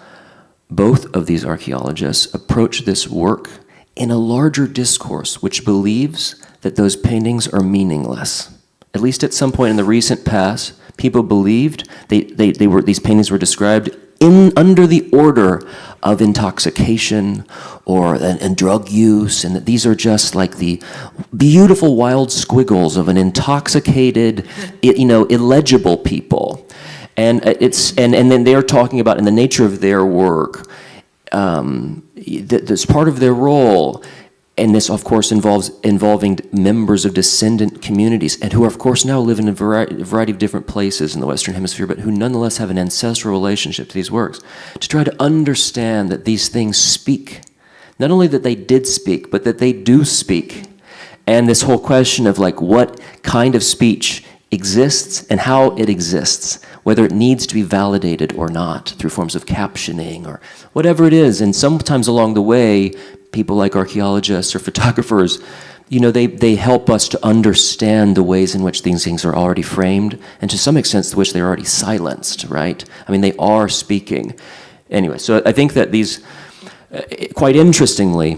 both of these archaeologists approach this work in a larger discourse which believes that those paintings are meaningless. At least at some point in the recent past, people believed they, they, they were, these paintings were described in, under the order of intoxication or and, and drug use, and that these are just like the beautiful wild squiggles of an intoxicated, you know, illegible people. And uh, it's and, and then they're talking about in the nature of their work, um, that that's part of their role. And this, of course, involves involving members of descendant communities, and who, of course, now live in a variety, a variety of different places in the Western Hemisphere, but who nonetheless have an ancestral relationship to these works. To try to understand that these things speak, not only that they did speak, but that they do speak, and this whole question of like what kind of speech exists and how it exists, whether it needs to be validated or not through forms of captioning or whatever it is. And sometimes along the way, people like archaeologists or photographers, you know, they, they help us to understand the ways in which these things are already framed and to some extent to which they're already silenced, right? I mean, they are speaking. Anyway, so I think that these, uh, quite interestingly,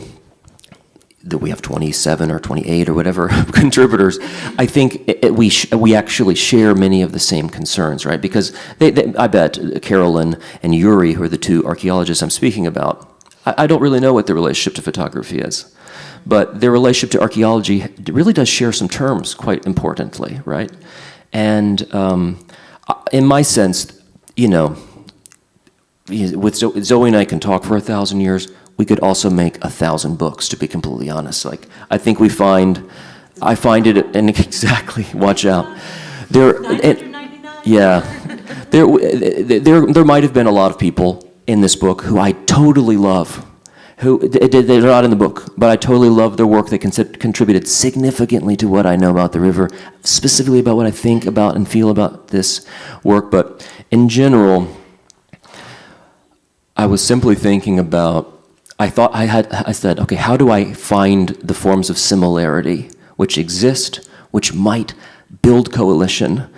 that we have 27 or 28 or whatever <laughs> contributors, I think it, it- we, we actually share many of the same concerns, right? Because they, they, I bet Carolyn and Yuri, who are the two archaeologists I'm speaking about, I, I don't really know what their relationship to photography is. But their relationship to archaeology really does share some terms quite importantly, right? And um, in my sense, you know, with Zo- Zoe and I can talk for a thousand years. We could also make a thousand books, to be completely honest. Like, I think we find, I find it, and <laughs> exactly, watch out. There, it- yeah, there, there, there might have been a lot of people in this book who I totally love, who they, they- they're not in the book, but I totally love their work. They contributed significantly to what I know about the river, specifically about what I think about and feel about this work. But in general, I was simply thinking about. I thought I had. I said, okay, how do I find the forms of similarity which exist, which might build coalition,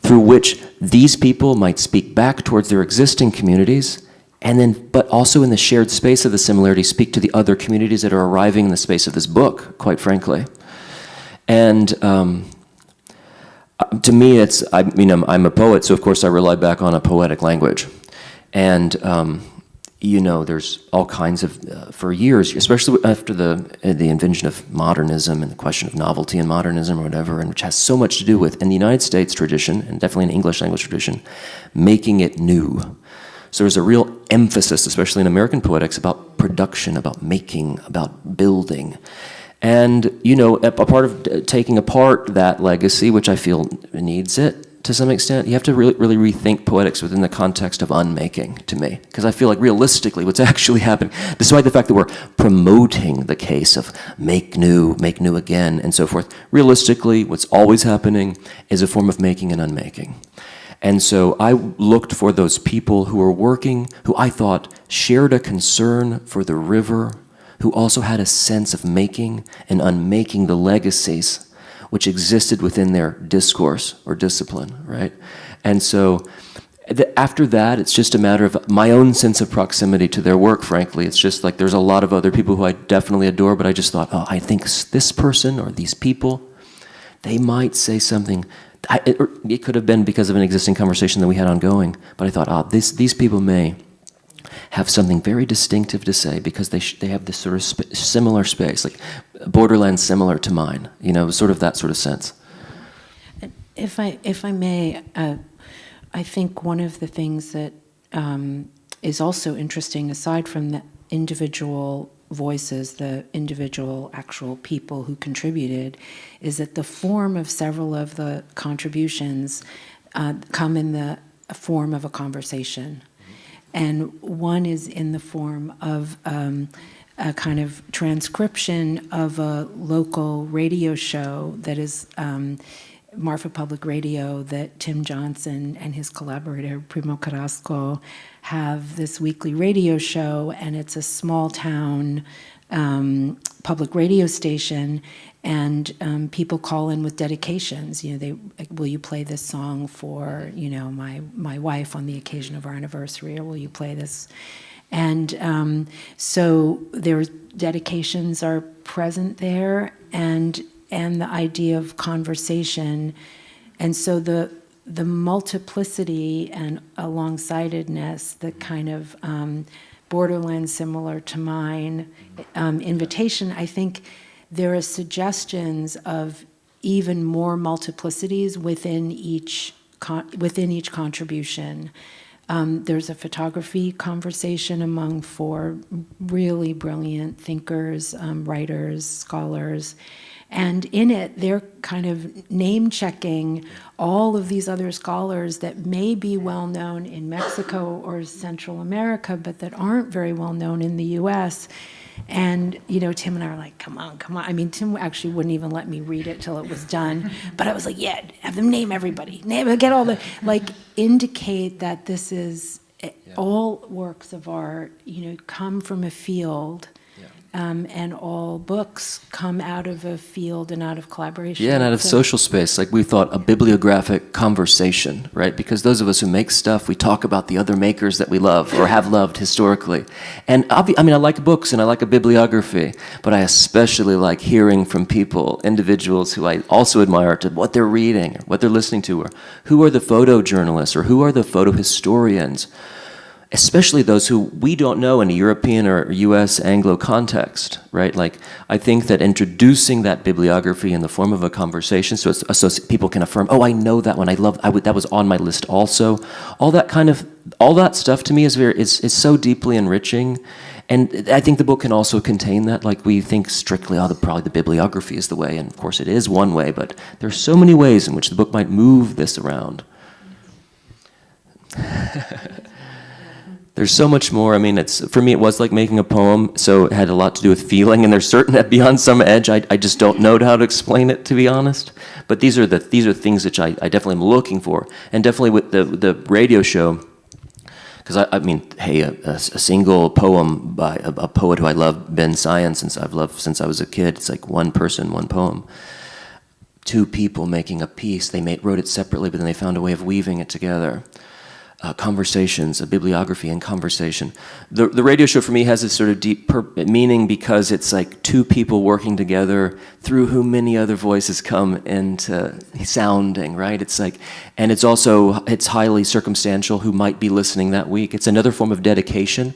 through which these people might speak back towards their existing communities, and then, but also in the shared space of the similarity, speak to the other communities that are arriving in the space of this book, quite frankly. And um, uh, to me, it's, I mean, I'm, I'm a poet, so of course I rely back on a poetic language. And, um, you know, there's all kinds of, uh, for years, especially after the, uh, the invention of modernism and the question of novelty and modernism or whatever, and which has so much to do with, in the United States tradition, and definitely in English language tradition, making it new. So there's a real emphasis, especially in American poetics, about production, about making, about building. And, you know, a, part of taking apart that legacy, which I feel needs it to some extent, you have to really, really rethink poetics within the context of unmaking, to me. Because I feel like realistically, what's <laughs> actually happening, despite the fact that we're promoting the case of make new, make new again, and so forth, realistically, what's always happening is a form of making and unmaking. And so I looked for those people who were working, who I thought shared a concern for the river, who also had a sense of making and unmaking the legacies which existed within their discourse or discipline, right? And so after that, it's just a matter of my own sense of proximity to their work, frankly. It's just like there's a lot of other people who I definitely adore, but I just thought, oh, I think this person or these people, they might say something. I, it, it could have been because of an existing conversation that we had ongoing, but I thought, ah, this, these people may have something very distinctive to say because they, they have this sort of sp- similar space, like borderland similar to mine, you know, sort of that sort of sense. If I, if I may, uh, I think one of the things that um, is also interesting, aside from the individual voices, the individual actual people who contributed, is that the form of several of the contributions uh, come in the form of a conversation. And one is in the form of um, a kind of transcription of a local radio show that is um, Marfa Public Radio that Tim Johnson and his collaborator Primo Carrasco have this weekly radio show, and it's a small town um, public radio station, and um, people call in with dedications. You know, they will you play this song for you know my my wife on the occasion of our anniversary, or will you play this? And um, so their dedications are present there, and and the idea of conversation, and so the the multiplicity and alongsidedness, the kind of um, borderland similar to mine um, invitation, I think there are suggestions of even more multiplicities within each within each contribution. Um, there's a photography conversation among four really brilliant thinkers, um, writers, scholars. And in it, they're kind of name checking all of these other scholars that may be well known in Mexico or Central America, but that aren't very well known in the US. And, you know, Tim and I were like, come on, come on. I mean, Tim actually wouldn't even let me read it till it was done. <laughs> But I was like, yeah, have them name everybody. Name, get all the, like, indicate that this is eh, all works of art, you know, come from a field. Um, and all books come out of a field and out of collaboration. Yeah, and out of So- social space, like we thought a bibliographic conversation, right? Because those of us who make stuff, we talk about the other makers that we love or have loved historically. And I mean, I like books and I like a bibliography, but I especially like hearing from people, individuals who I also admire to what they're reading, or what they're listening to, or who are the photojournalists, or who are the photo historians especially those who we don't know in a European or US Anglo context, right? Like, I think that introducing that bibliography in the form of a conversation so, so people can affirm, oh, I know that one, I love, I would, that was on my list also. All that kind of, all that stuff to me is very, is, is so deeply enriching. And I think the book can also contain that. Like, we think strictly, oh, the, probably the bibliography is the way, and of course it is one way, but there's so many ways in which the book might move this around. <laughs> There's so much more. I mean, it's for me. It was like making a poem, so it had a lot to do with feeling. And there's certain that beyond some edge, I, I just don't know how to explain it, to be honest. But these are the these are things which I, I definitely am looking for, and definitely with the the radio show. Because I, I mean, hey, a, a, a single poem by a, a poet who I love, Ben Sion, since I've loved since I was a kid. It's like one person, one poem two people making a piece. They made, wrote it separately, but then they found a way of weaving it together. Uh, conversations, a bibliography and conversation. The, the radio show for me has this sort of deep meaning because it's like two people working together through whom many other voices come into sounding, right? It's like, and it's also, it's highly circumstantial who might be listening that week. It's another form of dedication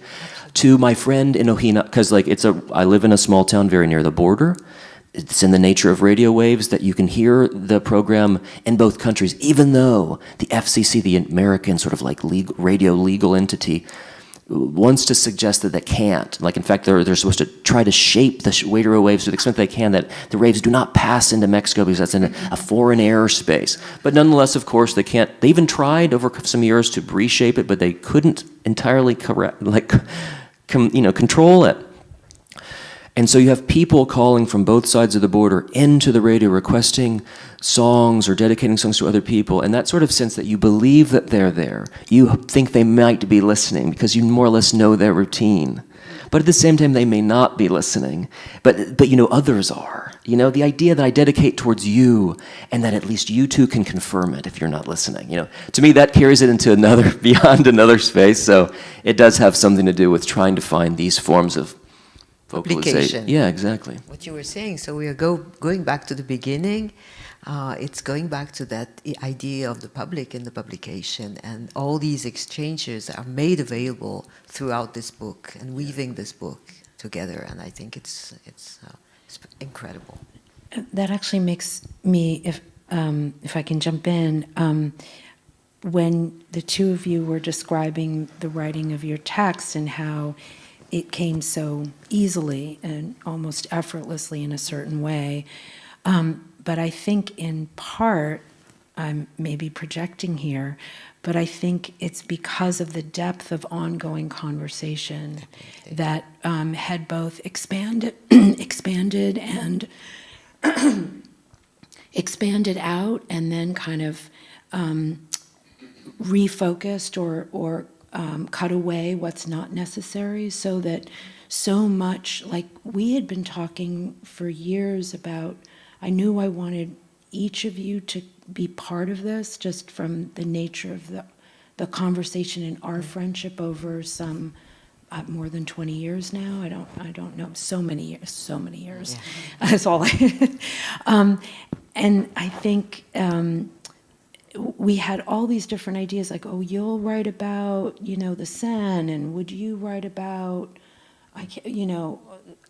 to my friend in Ojinaga, because like it's a, I live in a small town very near the border, it's in the nature of radio waves that you can hear the program in both countries, even though the FCC, the American sort of like legal, radio legal entity, wants to suggest that they can't. Like, in fact, they're, they're supposed to try to shape the radio waves to the extent they can that the waves do not pass into Mexico because that's in a, a foreign airspace. But nonetheless, of course, they can't. They even tried over some years to reshape it, but they couldn't entirely correct, like, com, you know, control it. And so you have people calling from both sides of the border into the radio requesting songs or dedicating songs to other people, and that sort of sense that you believe that they're there. You think they might be listening because you more or less know their routine. But at the same time, they may not be listening. But, but you know, others are. You know, the idea that I dedicate towards you and that at least you too can confirm it if you're not listening. You know, to me, that carries it into another, <laughs> beyond another space. So it does have something to do with trying to find these forms of Publication. Yeah, exactly. What you were saying. So we are go, going back to the beginning. Uh, it's going back to that idea of the public and the publication, and all these exchanges are made available throughout this book and weaving this book together. And I think it's it's, uh, it's incredible. That actually makes me, if um, if I can jump in. Um, when the two of you were describing the writing of your text and how it came so easily and almost effortlessly in a certain way. Um, but I think in part, I'm maybe projecting here, but I think it's because of the depth of ongoing conversation that um, had both expanded, <clears throat> expanded and <clears throat> expanded out, and then kind of um, refocused or or um, cut away what's not necessary so that so much, like we had been talking for years about, I knew I wanted each of you to be part of this just from the nature of the, the conversation in our friendship over some uh, more than 20 years now. I don't, I don't know, so many years, so many years. Yeah. <laughs> That's all I, <laughs> um, and I think um, we had all these different ideas like, oh, you'll write about, you know, the Seine, and would you write about, I can't, you know,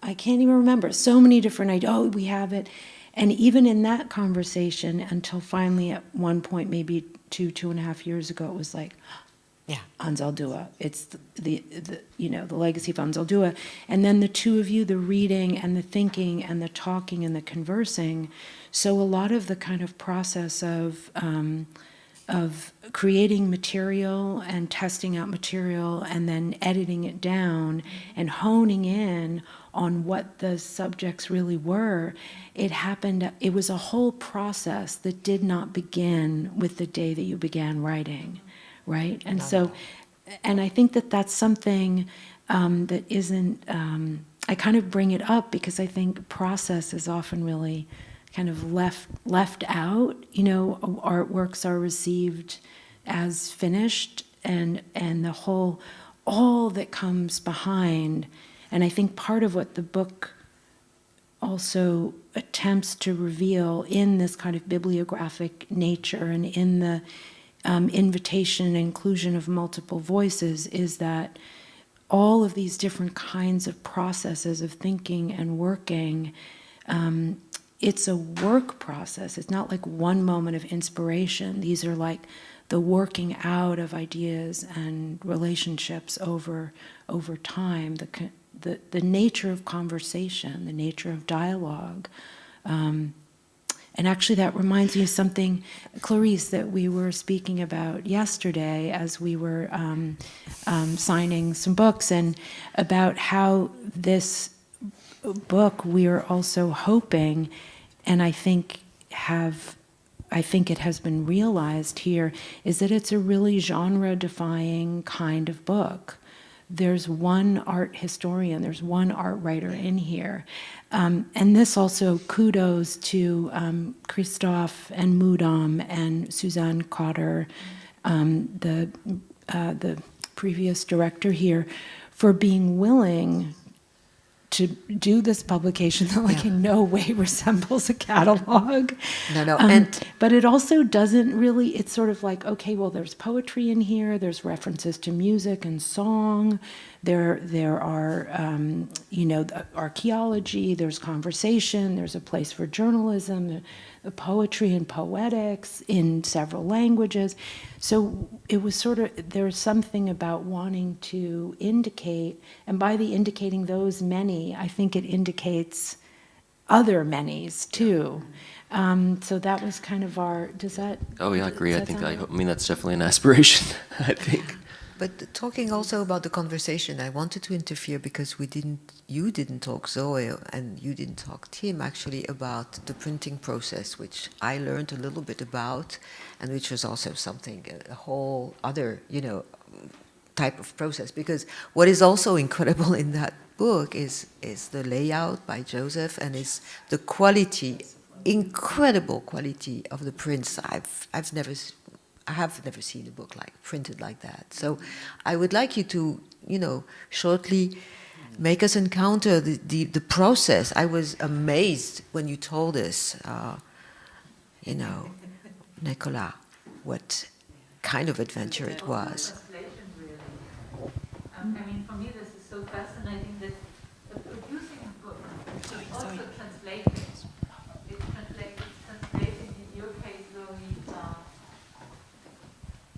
I can't even remember. So many different ideas. Oh, we have it. And even in that conversation, until finally at one point, maybe two, two and a half years ago, it was like, yeah, Anzaldúa. It's the, the, the, you know the legacy of Anzaldúa, and then the two of you, the reading and the thinking and the talking and the conversing. So a lot of the kind of process of um, of creating material and testing out material and then editing it down and honing in on what the subjects really were, it happened, it was a whole process that did not begin with the day that you began writing right? And so, and I think that that's something um, that isn't, um, I kind of bring it up because I think process is often really kind of left left out. You know, artworks are received as finished, and and the whole, all that comes behind. And I think part of what the book also attempts to reveal in this kind of bibliographic nature and in the um, invitation and inclusion of multiple voices is that all of these different kinds of processes of thinking and working, um, it's a work process. It's not like one moment of inspiration. These are like the working out of ideas and relationships over over time. The the the nature of conversation, the nature of dialogue. Um, And actually, that reminds me of something, Clarice, that we were speaking about yesterday as we were um, um, signing some books, and about how this book we are also hoping, and I think have I think it has been realized here is that it's a really genre defying kind of book. There's one art historian, there's one art writer in here. Um, and this also kudos to um, Christophe and Mudam and Suzanne Cotter, um, the, uh, the previous director here, for being willing to do this publication <laughs> that like Yeah. in no way resembles a catalog. No, no, Um, and- but it also doesn't really, it's sort of like, okay, well, there's poetry in here, there's references to music and song, there, there are, um, you know, the archaeology, there's conversation, there's a place for journalism, poetry and poetics in several languages. So it was sort of, there's something about wanting to indicate, and by the indicating those many, I think it indicates other many's too. Um, so that was kind of our, does that? Oh yeah, I agree. I think I. I mean that's definitely an <laughs> aspiration. I think. But talking also about the conversation, I wanted to interfere because we didn't, you didn't talk Zoe, and you didn't talk Tim actually about the printing process, which I learned a little bit about, and which was also something a, whole other, you know, type of process. Because what is also <laughs> incredible in that book is is the layout by Joseph and is the quality, incredible quality of the prints. I've I've never I have never seen a book like printed like that. So I would like you to, you know, shortly make us encounter the, the, the process. I was amazed when you told us, uh, you know, Nicola, what kind of adventure it was. Um, I mean, for me, this is so fascinating that uh, producing a book, also translating, it's translating, translating in your case, Zoe, uh,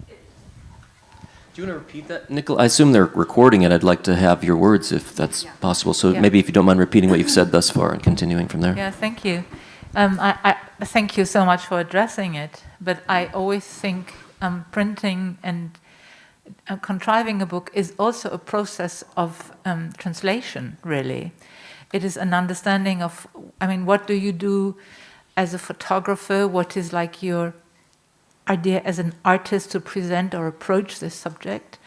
it, Do you want to repeat that, Nicola? I assume they're recording it. I'd like to have your words if that's possible. So Yeah. maybe if you don't mind repeating what you've said thus far and continuing from there. Yeah, thank you. Um, I, I thank you so much for addressing it. But I always think um, printing and uh, contriving a book is also a process of um, translation. Really, it is an understanding of. I mean, what do you do as a photographer? What is like your idea as an artist to present or approach this subject?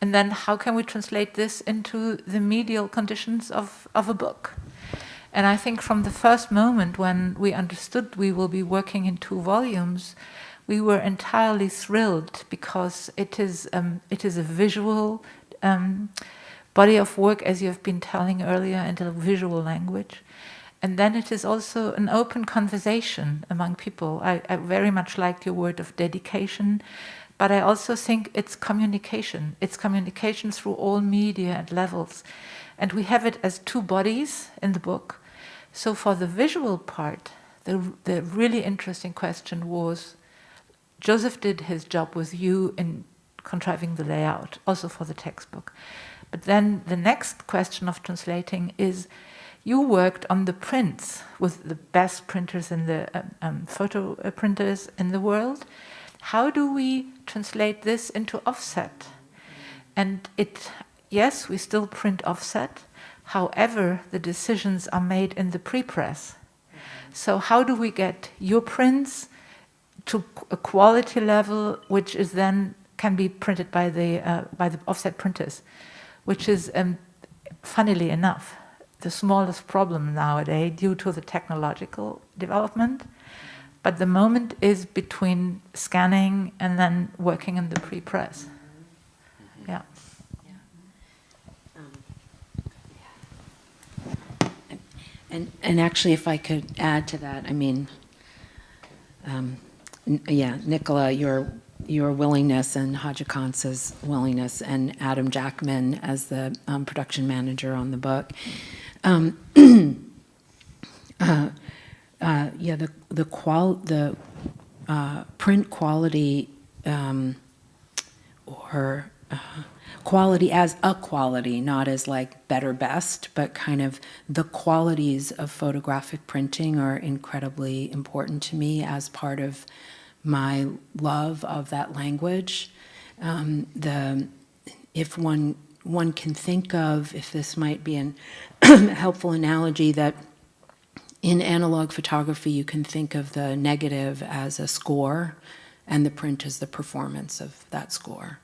And then how can we translate this into the medial conditions of, of a book? And I think from the first moment when we understood we will be working in two volumes, we were entirely thrilled because it is, um, it is a visual um, body of work, as you have been telling earlier, and a visual language. And then it is also an open conversation among people. I, I very much like your word of dedication, but I also think it's communication. It's communication through all media and levels. And we have it as two bodies in the book. So for the visual part, the, the really interesting question was, Joseph did his job with you in contriving the layout, also for the textbook. But then the next question of translating is, you worked on the prints with the best printers in the um, um, photo uh, printers in the world. How do we translate this into offset? And it, yes, we still print offset. However, the decisions are made in the prepress. So how do we get your prints to a quality level which is then can be printed by the uh, by the offset printers, which is um, funnily enough the smallest problem nowadays due to the technological development. But the moment is between scanning and then working in the pre-press. Yeah. And, and actually, if I could add to that, I mean, um, n- yeah, Nicola, your, your willingness and Hatje willingness and Adam Jackman as the um, production manager on the book. Um, <clears throat> uh, uh, yeah, the, the qual, the uh, print quality um, or uh, quality as a quality, not as like better best, but kind of the qualities of photographic printing are incredibly important to me as part of my love of that language. Um, the if one one can think of if this might be an <clears throat> helpful analogy that in analog photography you can think of the negative as a score and the print as the performance of that score.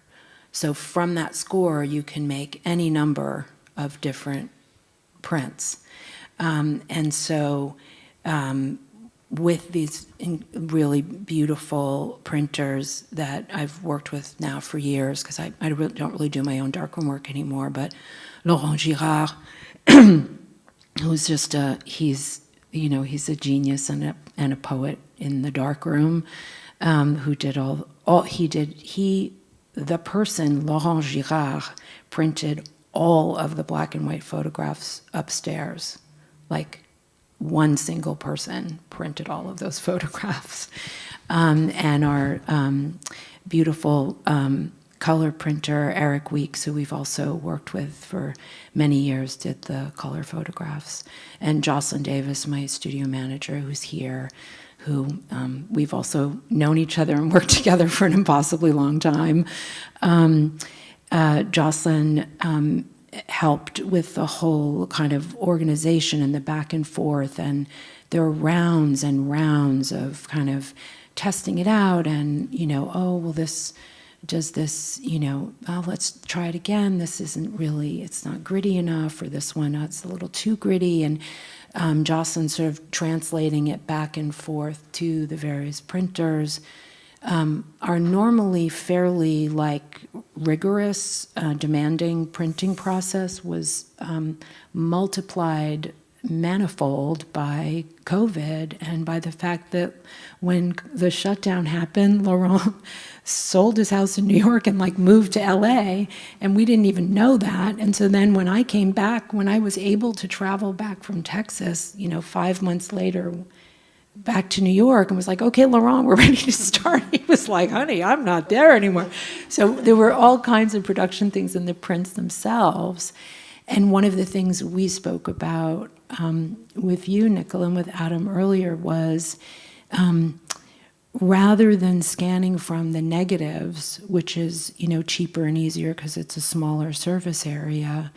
So from that score, you can make any number of different prints. Um, and so um, with these really beautiful printers that I've worked with now for years, because I, I don't really do my own darkroom work anymore, but Laurent Girard, <clears throat> who's just a, he's, you know, he's a genius and a, and a poet in the darkroom um, who did all, all, he did, he, the person, Laurent Girard, printed all of the black and white photographs upstairs. Like one single person printed all of those <laughs> photographs. Um, and our um, beautiful um, color printer, Eric Weeks, who we've also worked with for many years, did the color photographs. And Jocelyn Davis, my studio manager, who's here, who um, we've also known each other and <laughs> worked together for an impossibly long time. Um, uh, Jocelyn um, helped with the whole kind of organization and the back and forth, and there were rounds and rounds of kind of testing it out and, you know, oh, well, this does this, you know, oh, let's try it again. This isn't really, it's not gritty enough, or this one, it's a little too gritty. And um, Jocelyn sort of translating it back and forth to the various printers. Um, are normally fairly like rigorous, uh, demanding printing process was um, multiplied manifold by COVID and by the fact that when the shutdown happened, <laughs> Laurent sold his house in New York and like moved to LA and we didn't even know that. And so then when I came back, when I was able to travel back from Texas, you know, five months later, back to New York and was like, okay, Laurent, we're <laughs> ready to start. He was like, honey, I'm not there anymore. So there were all kinds of production things in the prints themselves. And one of the things we spoke about um, with you, Nicola, and with Adam earlier was um, rather than scanning from the negatives, which is you know cheaper and easier because it's a smaller surface area,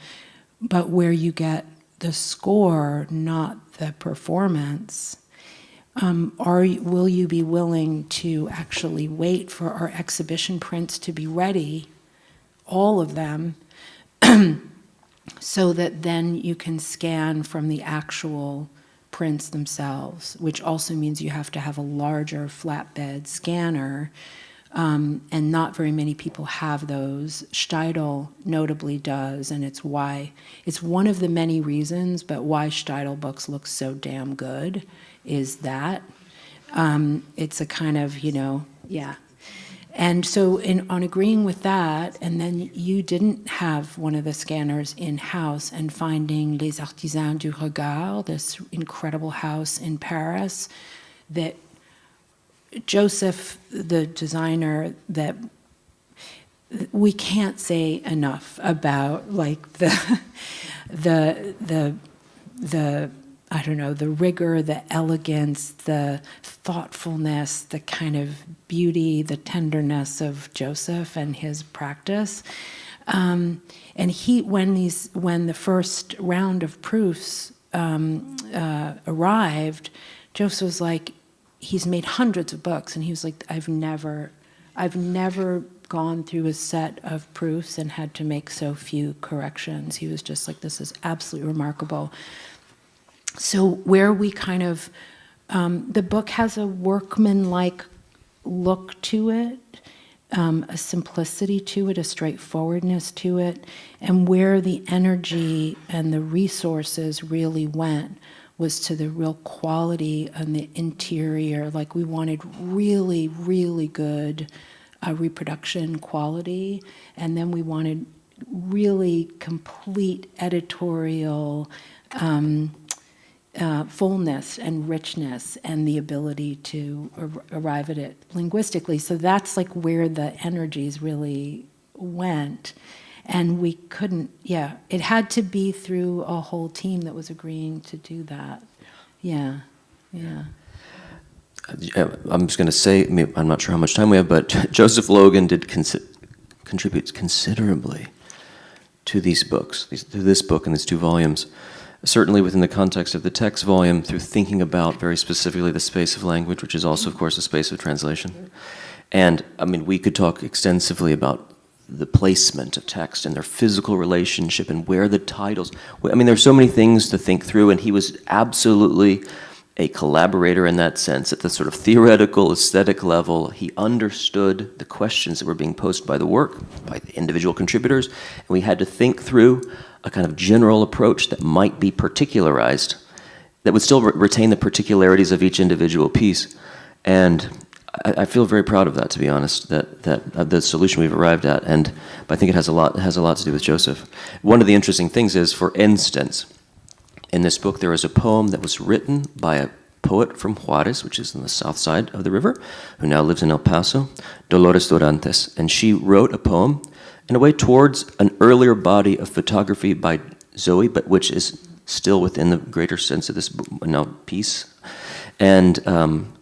but where you get the score, not the performance, um, are will you be willing to actually wait for our exhibition prints to be ready, all of them, <clears throat> so that then you can scan from the actual prints themselves, which also means you have to have a larger flatbed scanner, um, and not very many people have those. Steidl notably does, and it's why, it's one of the many reasons, but why Steidl books look so damn good is that. Um, it's a kind of, you know, yeah, and so in, on agreeing with that, and then you didn't have one of the scanners in-house and finding Les Artisans du Regard, this incredible house in Paris that Joseph, the designer, that we can't say enough about like the, <laughs> the, the, the I don't know, the rigor, the elegance, the thoughtfulness, the kind of beauty, the tenderness of Joseph and his practice. Um, and he, when these, when the first round of proofs um, uh, arrived, Joseph was like, he's made hundreds of books, and he was like, I've never, I've never gone through a set of proofs and had to make so few corrections. He was just like, this is absolutely remarkable so where we kind of, um, the book has a workman-like look to it, um, a simplicity to it, a straightforwardness to it, and where the energy and the resources really went was to the real quality and the interior. Like we wanted really, really good uh, reproduction quality, and then we wanted really complete editorial um, uh, fullness and richness and the ability to ar arrive at it linguistically. So that's like where the energies really went. And we couldn't, yeah, it had to be through a whole team that was agreeing to do that. Yeah, yeah. Uh, I'm just going to say, I'm not sure how much time we have, but <laughs> Joseph Logan did consi- contribute considerably to these books, these, to this book and these two volumes. Certainly within the context of the text volume, through thinking about very specifically the space of language, which is also, of course, a space of translation. And I mean, we could talk extensively about the placement of text and their physical relationship and where the titles. I mean, there's so many things to think through, and he was absolutely a collaborator in that sense. At the sort of theoretical, aesthetic level, he understood the questions that were being posed by the work, by the individual contributors, and we had to think through a kind of general approach that might be particularized, that would still re retain the particularities of each individual piece. And I, I, feel very proud of that, to be honest, that, that uh, the solution we've arrived at. And I think it has a lot, has a lot to do with Joseph. One of the interesting things is, for instance, in this book, there is a poem that was written by a poet from Juarez, which is on the south side of the river, who now lives in El Paso, Dolores Dorantes. And she wrote a poem in a way towards an earlier body of photography by Zoe, but which is still within the greater sense of this now piece. And um,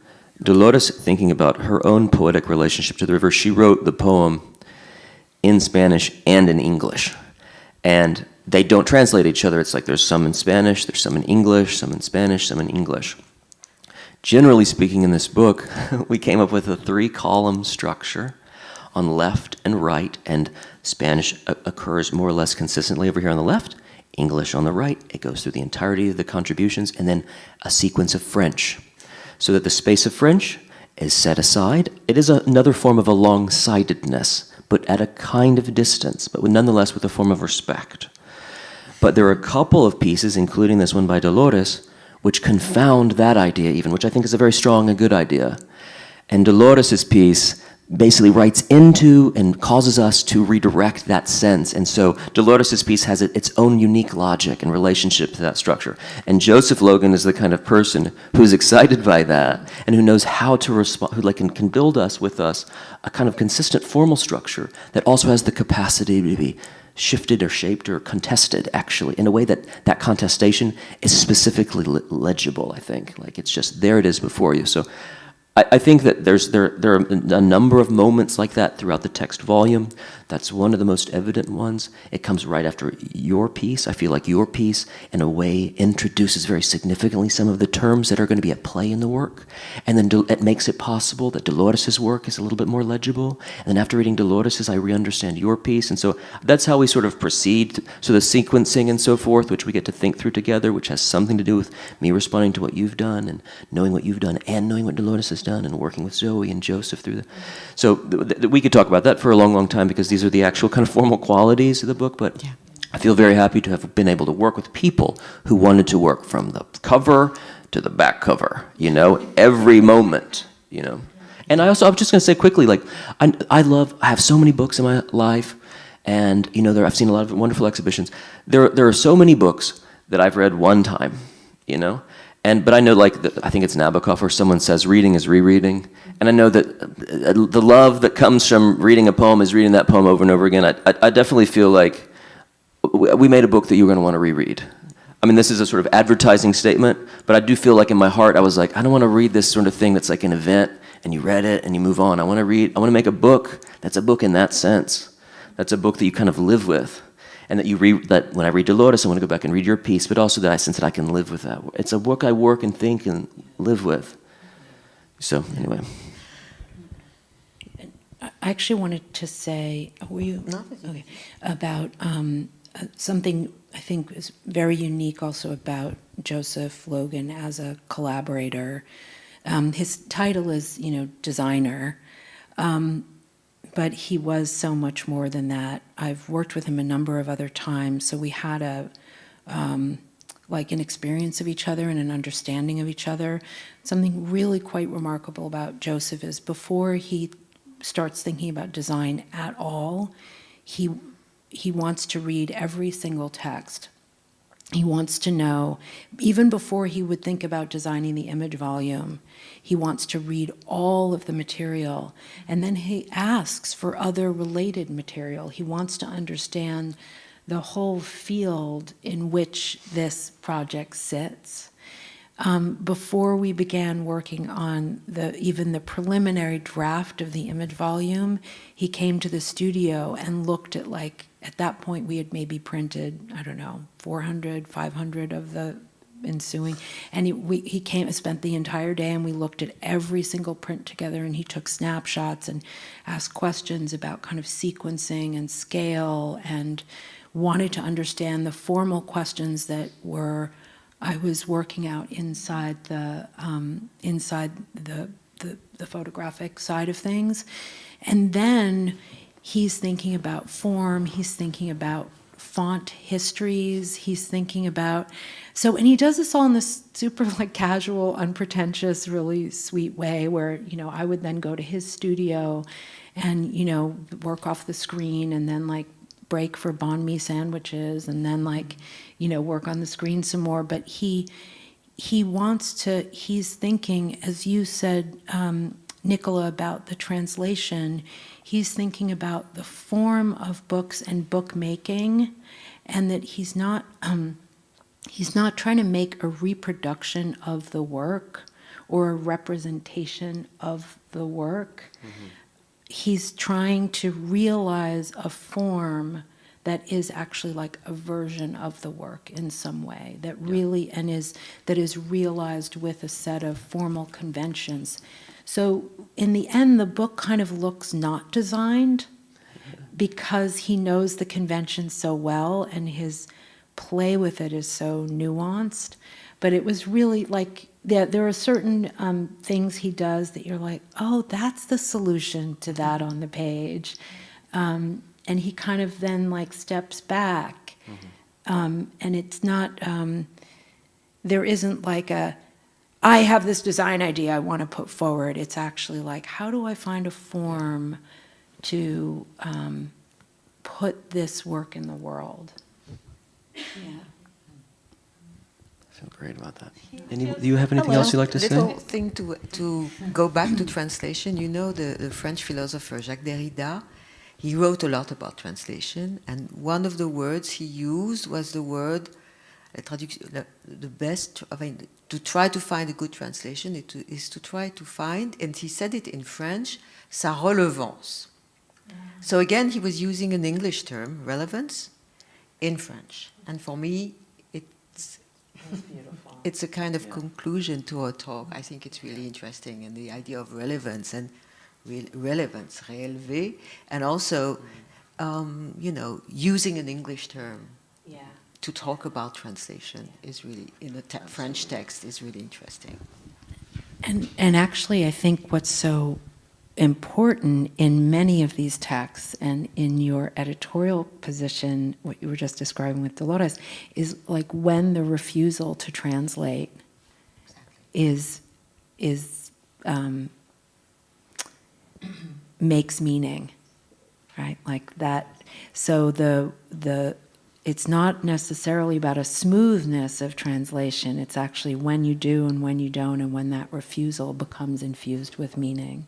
Dolores, thinking about her own poetic relationship to the river, she wrote the poem in Spanish and in English. And they don't translate each other. It's like there's some in Spanish, there's some in English, some in Spanish, some in English. Generally speaking, in this book, <laughs> we came up with a three column structure on left and right, and Spanish uh, occurs more or less consistently over here on the left, English on the right. It goes through the entirety of the contributions, and then a sequence of French. So that the space of French is set aside. It is another form of along-sidedness, but at a kind of distance, but nonetheless with a form of respect. But there are a couple of pieces, including this one by Dolores, which confound that idea even, which I think is a very strong and good idea. And Dolores's piece basically writes into and causes us to redirect that sense. And so Dolores's piece has its own unique logic and relationship to that structure. And Joseph Logan is the kind of person who's excited by that and who knows how to respond, who like can, can build us with us a kind of consistent formal structure that also has the capacity to be shifted or shaped or contested actually in a way that that contestation is specifically legible i think like it's just there it is before you so I, I think that there's there there are a number of moments like that throughout the text volume. That's one of the most evident ones. It comes right after your piece. I feel like your piece, in a way, introduces very significantly some of the terms that are going to be at play in the work, and then it makes it possible that Dolores's work is a little bit more legible. And then after reading Dolores's, I re-understand your piece, and so that's how we sort of proceed. So the sequencing and so forth, which we get to think through together, which has something to do with me responding to what you've done and knowing what you've done and knowing what Dolores has done and working with Zoe and Joseph through the. So th th we could talk about that for a long, long time because these are the actual kind of formal qualities of the book. But yeah. I feel very happy to have been able to work with people who wanted to work from the cover to the back cover. You know, every moment. You know, and I also I'm just going to say quickly, like I I love I have so many books in my life. And you know, there, I've seen a lot of wonderful exhibitions. There, there are so many books that I've read one time, you know, and, but I know, like, the, I think it's Nabokov where someone says reading is rereading. And I know that uh, the love that comes from reading a poem is reading that poem over and over again. I, I, I definitely feel like we made a book that you're going to want to reread. I mean, this is a sort of advertising statement, but I do feel like in my heart, I was like, I don't want to read this sort of thing that's like an event and you read it and you move on. I want to read, I want to make a book that's a book in that sense. That's a book that you kind of live with and that you read that when I read Dolores, I want to go back and read your piece, but also that I sense that I can live with that. It's a work I work and think and live with. So anyway. I actually wanted to say, were you okay, about um, uh, something I think is very unique also about Joseph Logan as a collaborator. Um, his title is, you know, designer. Um, but he was so much more than that. I've worked with him a number of other times, so we had a um, like an experience of each other and an understanding of each other. Something really quite remarkable about Joseph is before he starts thinking about design at all, he he wants to read every single text He wants to know, even before he would think about designing the image volume, he wants to read all of the material. And then he asks for other related material. He wants to understand the whole field in which this project sits. Um, before we began working on the even the preliminary draft of the image volume, he came to the studio and looked at like at that point we had maybe printed I don't know 400, 500 of the ensuing, and he we, he came and spent the entire day and we looked at every single print together and he took snapshots and asked questions about kind of sequencing and scale and wanted to understand the formal questions that were I was working out inside the um, inside the, the, the photographic side of things, and then he's thinking about form. He's thinking about font histories. He's thinking about so, and he does this all in this super <laughs> like casual, unpretentious, really sweet way. Where you know I would then go to his studio, and you know work off the screen, and then like break for banh mi sandwiches and then like you know work on the screen some more but he he wants to he's thinking as you said um, nicola about the translation he's thinking about the form of books and bookmaking and that he's not um, he's not trying to make a reproduction of the work or a representation of the work. Mm-hmm. He's trying to realize a form that is actually like a version of the work in some way that really and is that is realized with a set of formal conventions. So in the end the book kind of looks not designed because he knows the convention so well and his play with it is so nuanced but it was really like there, there are certain um, things he does that you're like, oh, that's the solution to that on the page. Um, and he kind of then like steps back. Mm-hmm. Um, and it's not, um, there isn't like a, I have this design idea I want to put forward. It's actually like, how do I find a form to um, put this work in the world? Yeah I feel great about that. Any, do you have anything else you'd like to little say? Little thing to, to go back to translation. You know the, the French philosopher Jacques Derrida, he wrote a lot about translation, and one of the words he used was the word, uh, the best, I mean, to try to find a good translation is to, is to try to find, and he said it in French, sa relevance. Mm. So again, he was using an English term, relevance, in French. And for me, it's it's a kind of yeah. conclusion to our talk. I think it's really interesting, and the idea of relevance and re relevance, relever, and also, um, you know, using an English term yeah. to talk about translation is really in a te French text is really interesting. And and actually, I think what's so important in many of these texts and in your editorial position, what you were just describing with Dolores, is like when the refusal to translate is is um, makes meaning, right? Like that. So the the it's not necessarily about a smoothness of translation. It's actually when you do and when you don't, and when that refusal becomes infused with meaning.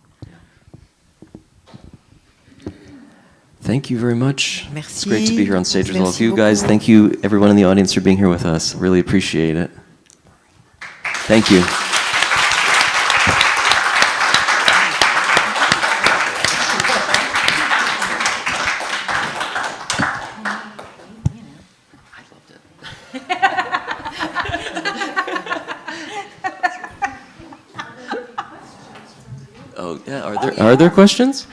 Thank you very much. Merci. It's great to be here on stage with all of you beaucoup. guys. Thank you, everyone in the audience, for being here with us. Really appreciate it. Thank you. <laughs> Oh, yeah. Are there, are there questions?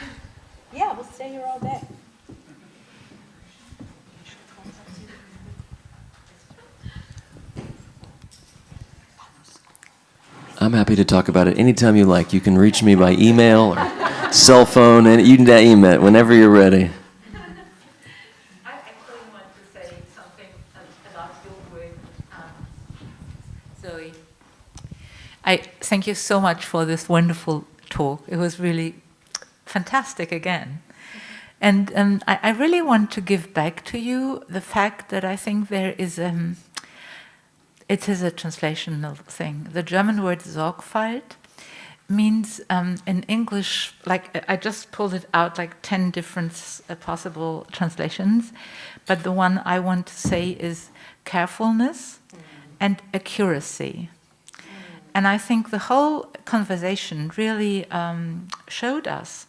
To talk about it anytime you like. You can reach me by email or cell phone, and you can name it whenever you're ready. I actually want to say something about your um, Zoe. I thank you so much for this wonderful talk. It was really fantastic again. And um, I, I, really want to give back to you the fact that I think there is um, it is a translational thing. The German word Sorgfalt means um, in English, like I just pulled it out, like 10 different uh, possible translations, but the one I want to say is carefulness and accuracy. And I think the whole conversation really um, showed us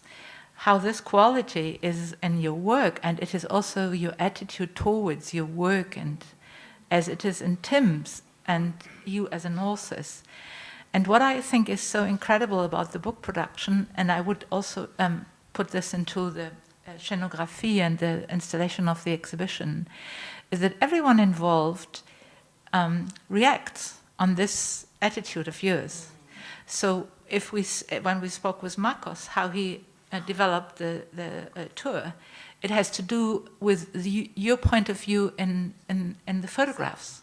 how this quality is in your work and it is also your attitude towards your work and as it is in Tim's and you as an author. And what I think is so incredible about the book production, and I would also um, put this into the uh, scenography and the installation of the exhibition, is that everyone involved um, reacts on this attitude of yours. So if we, when we spoke with Marcos, how he uh, developed the, the uh, tour, it has to do with the, your point of view in, in, in the photographs.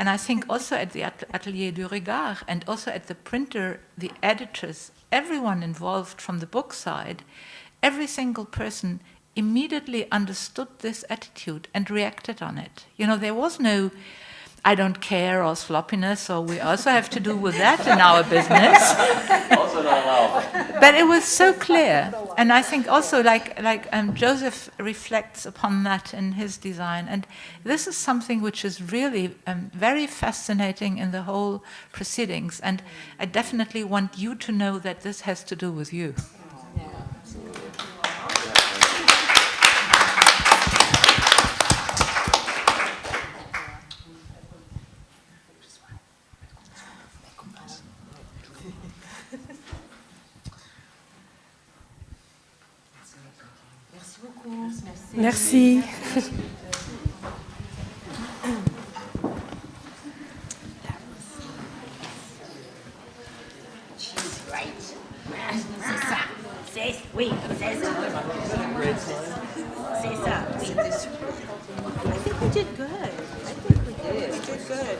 And I think also at the Atelier du Regard and also at the printer, the editors, everyone involved from the book side, every single person immediately understood this attitude and reacted on it. You know, there was no I don't care or sloppiness, or we also have to do with that in our business. also not allowed. But it was so clear, and I think also like like um, Joseph reflects upon that in his design, and this is something which is really um, very fascinating in the whole proceedings, and I definitely want you to know that this has to do with you. Merci. C'est ça. C'est, oui, c'est ça. C'est ça, oui. I think we did good.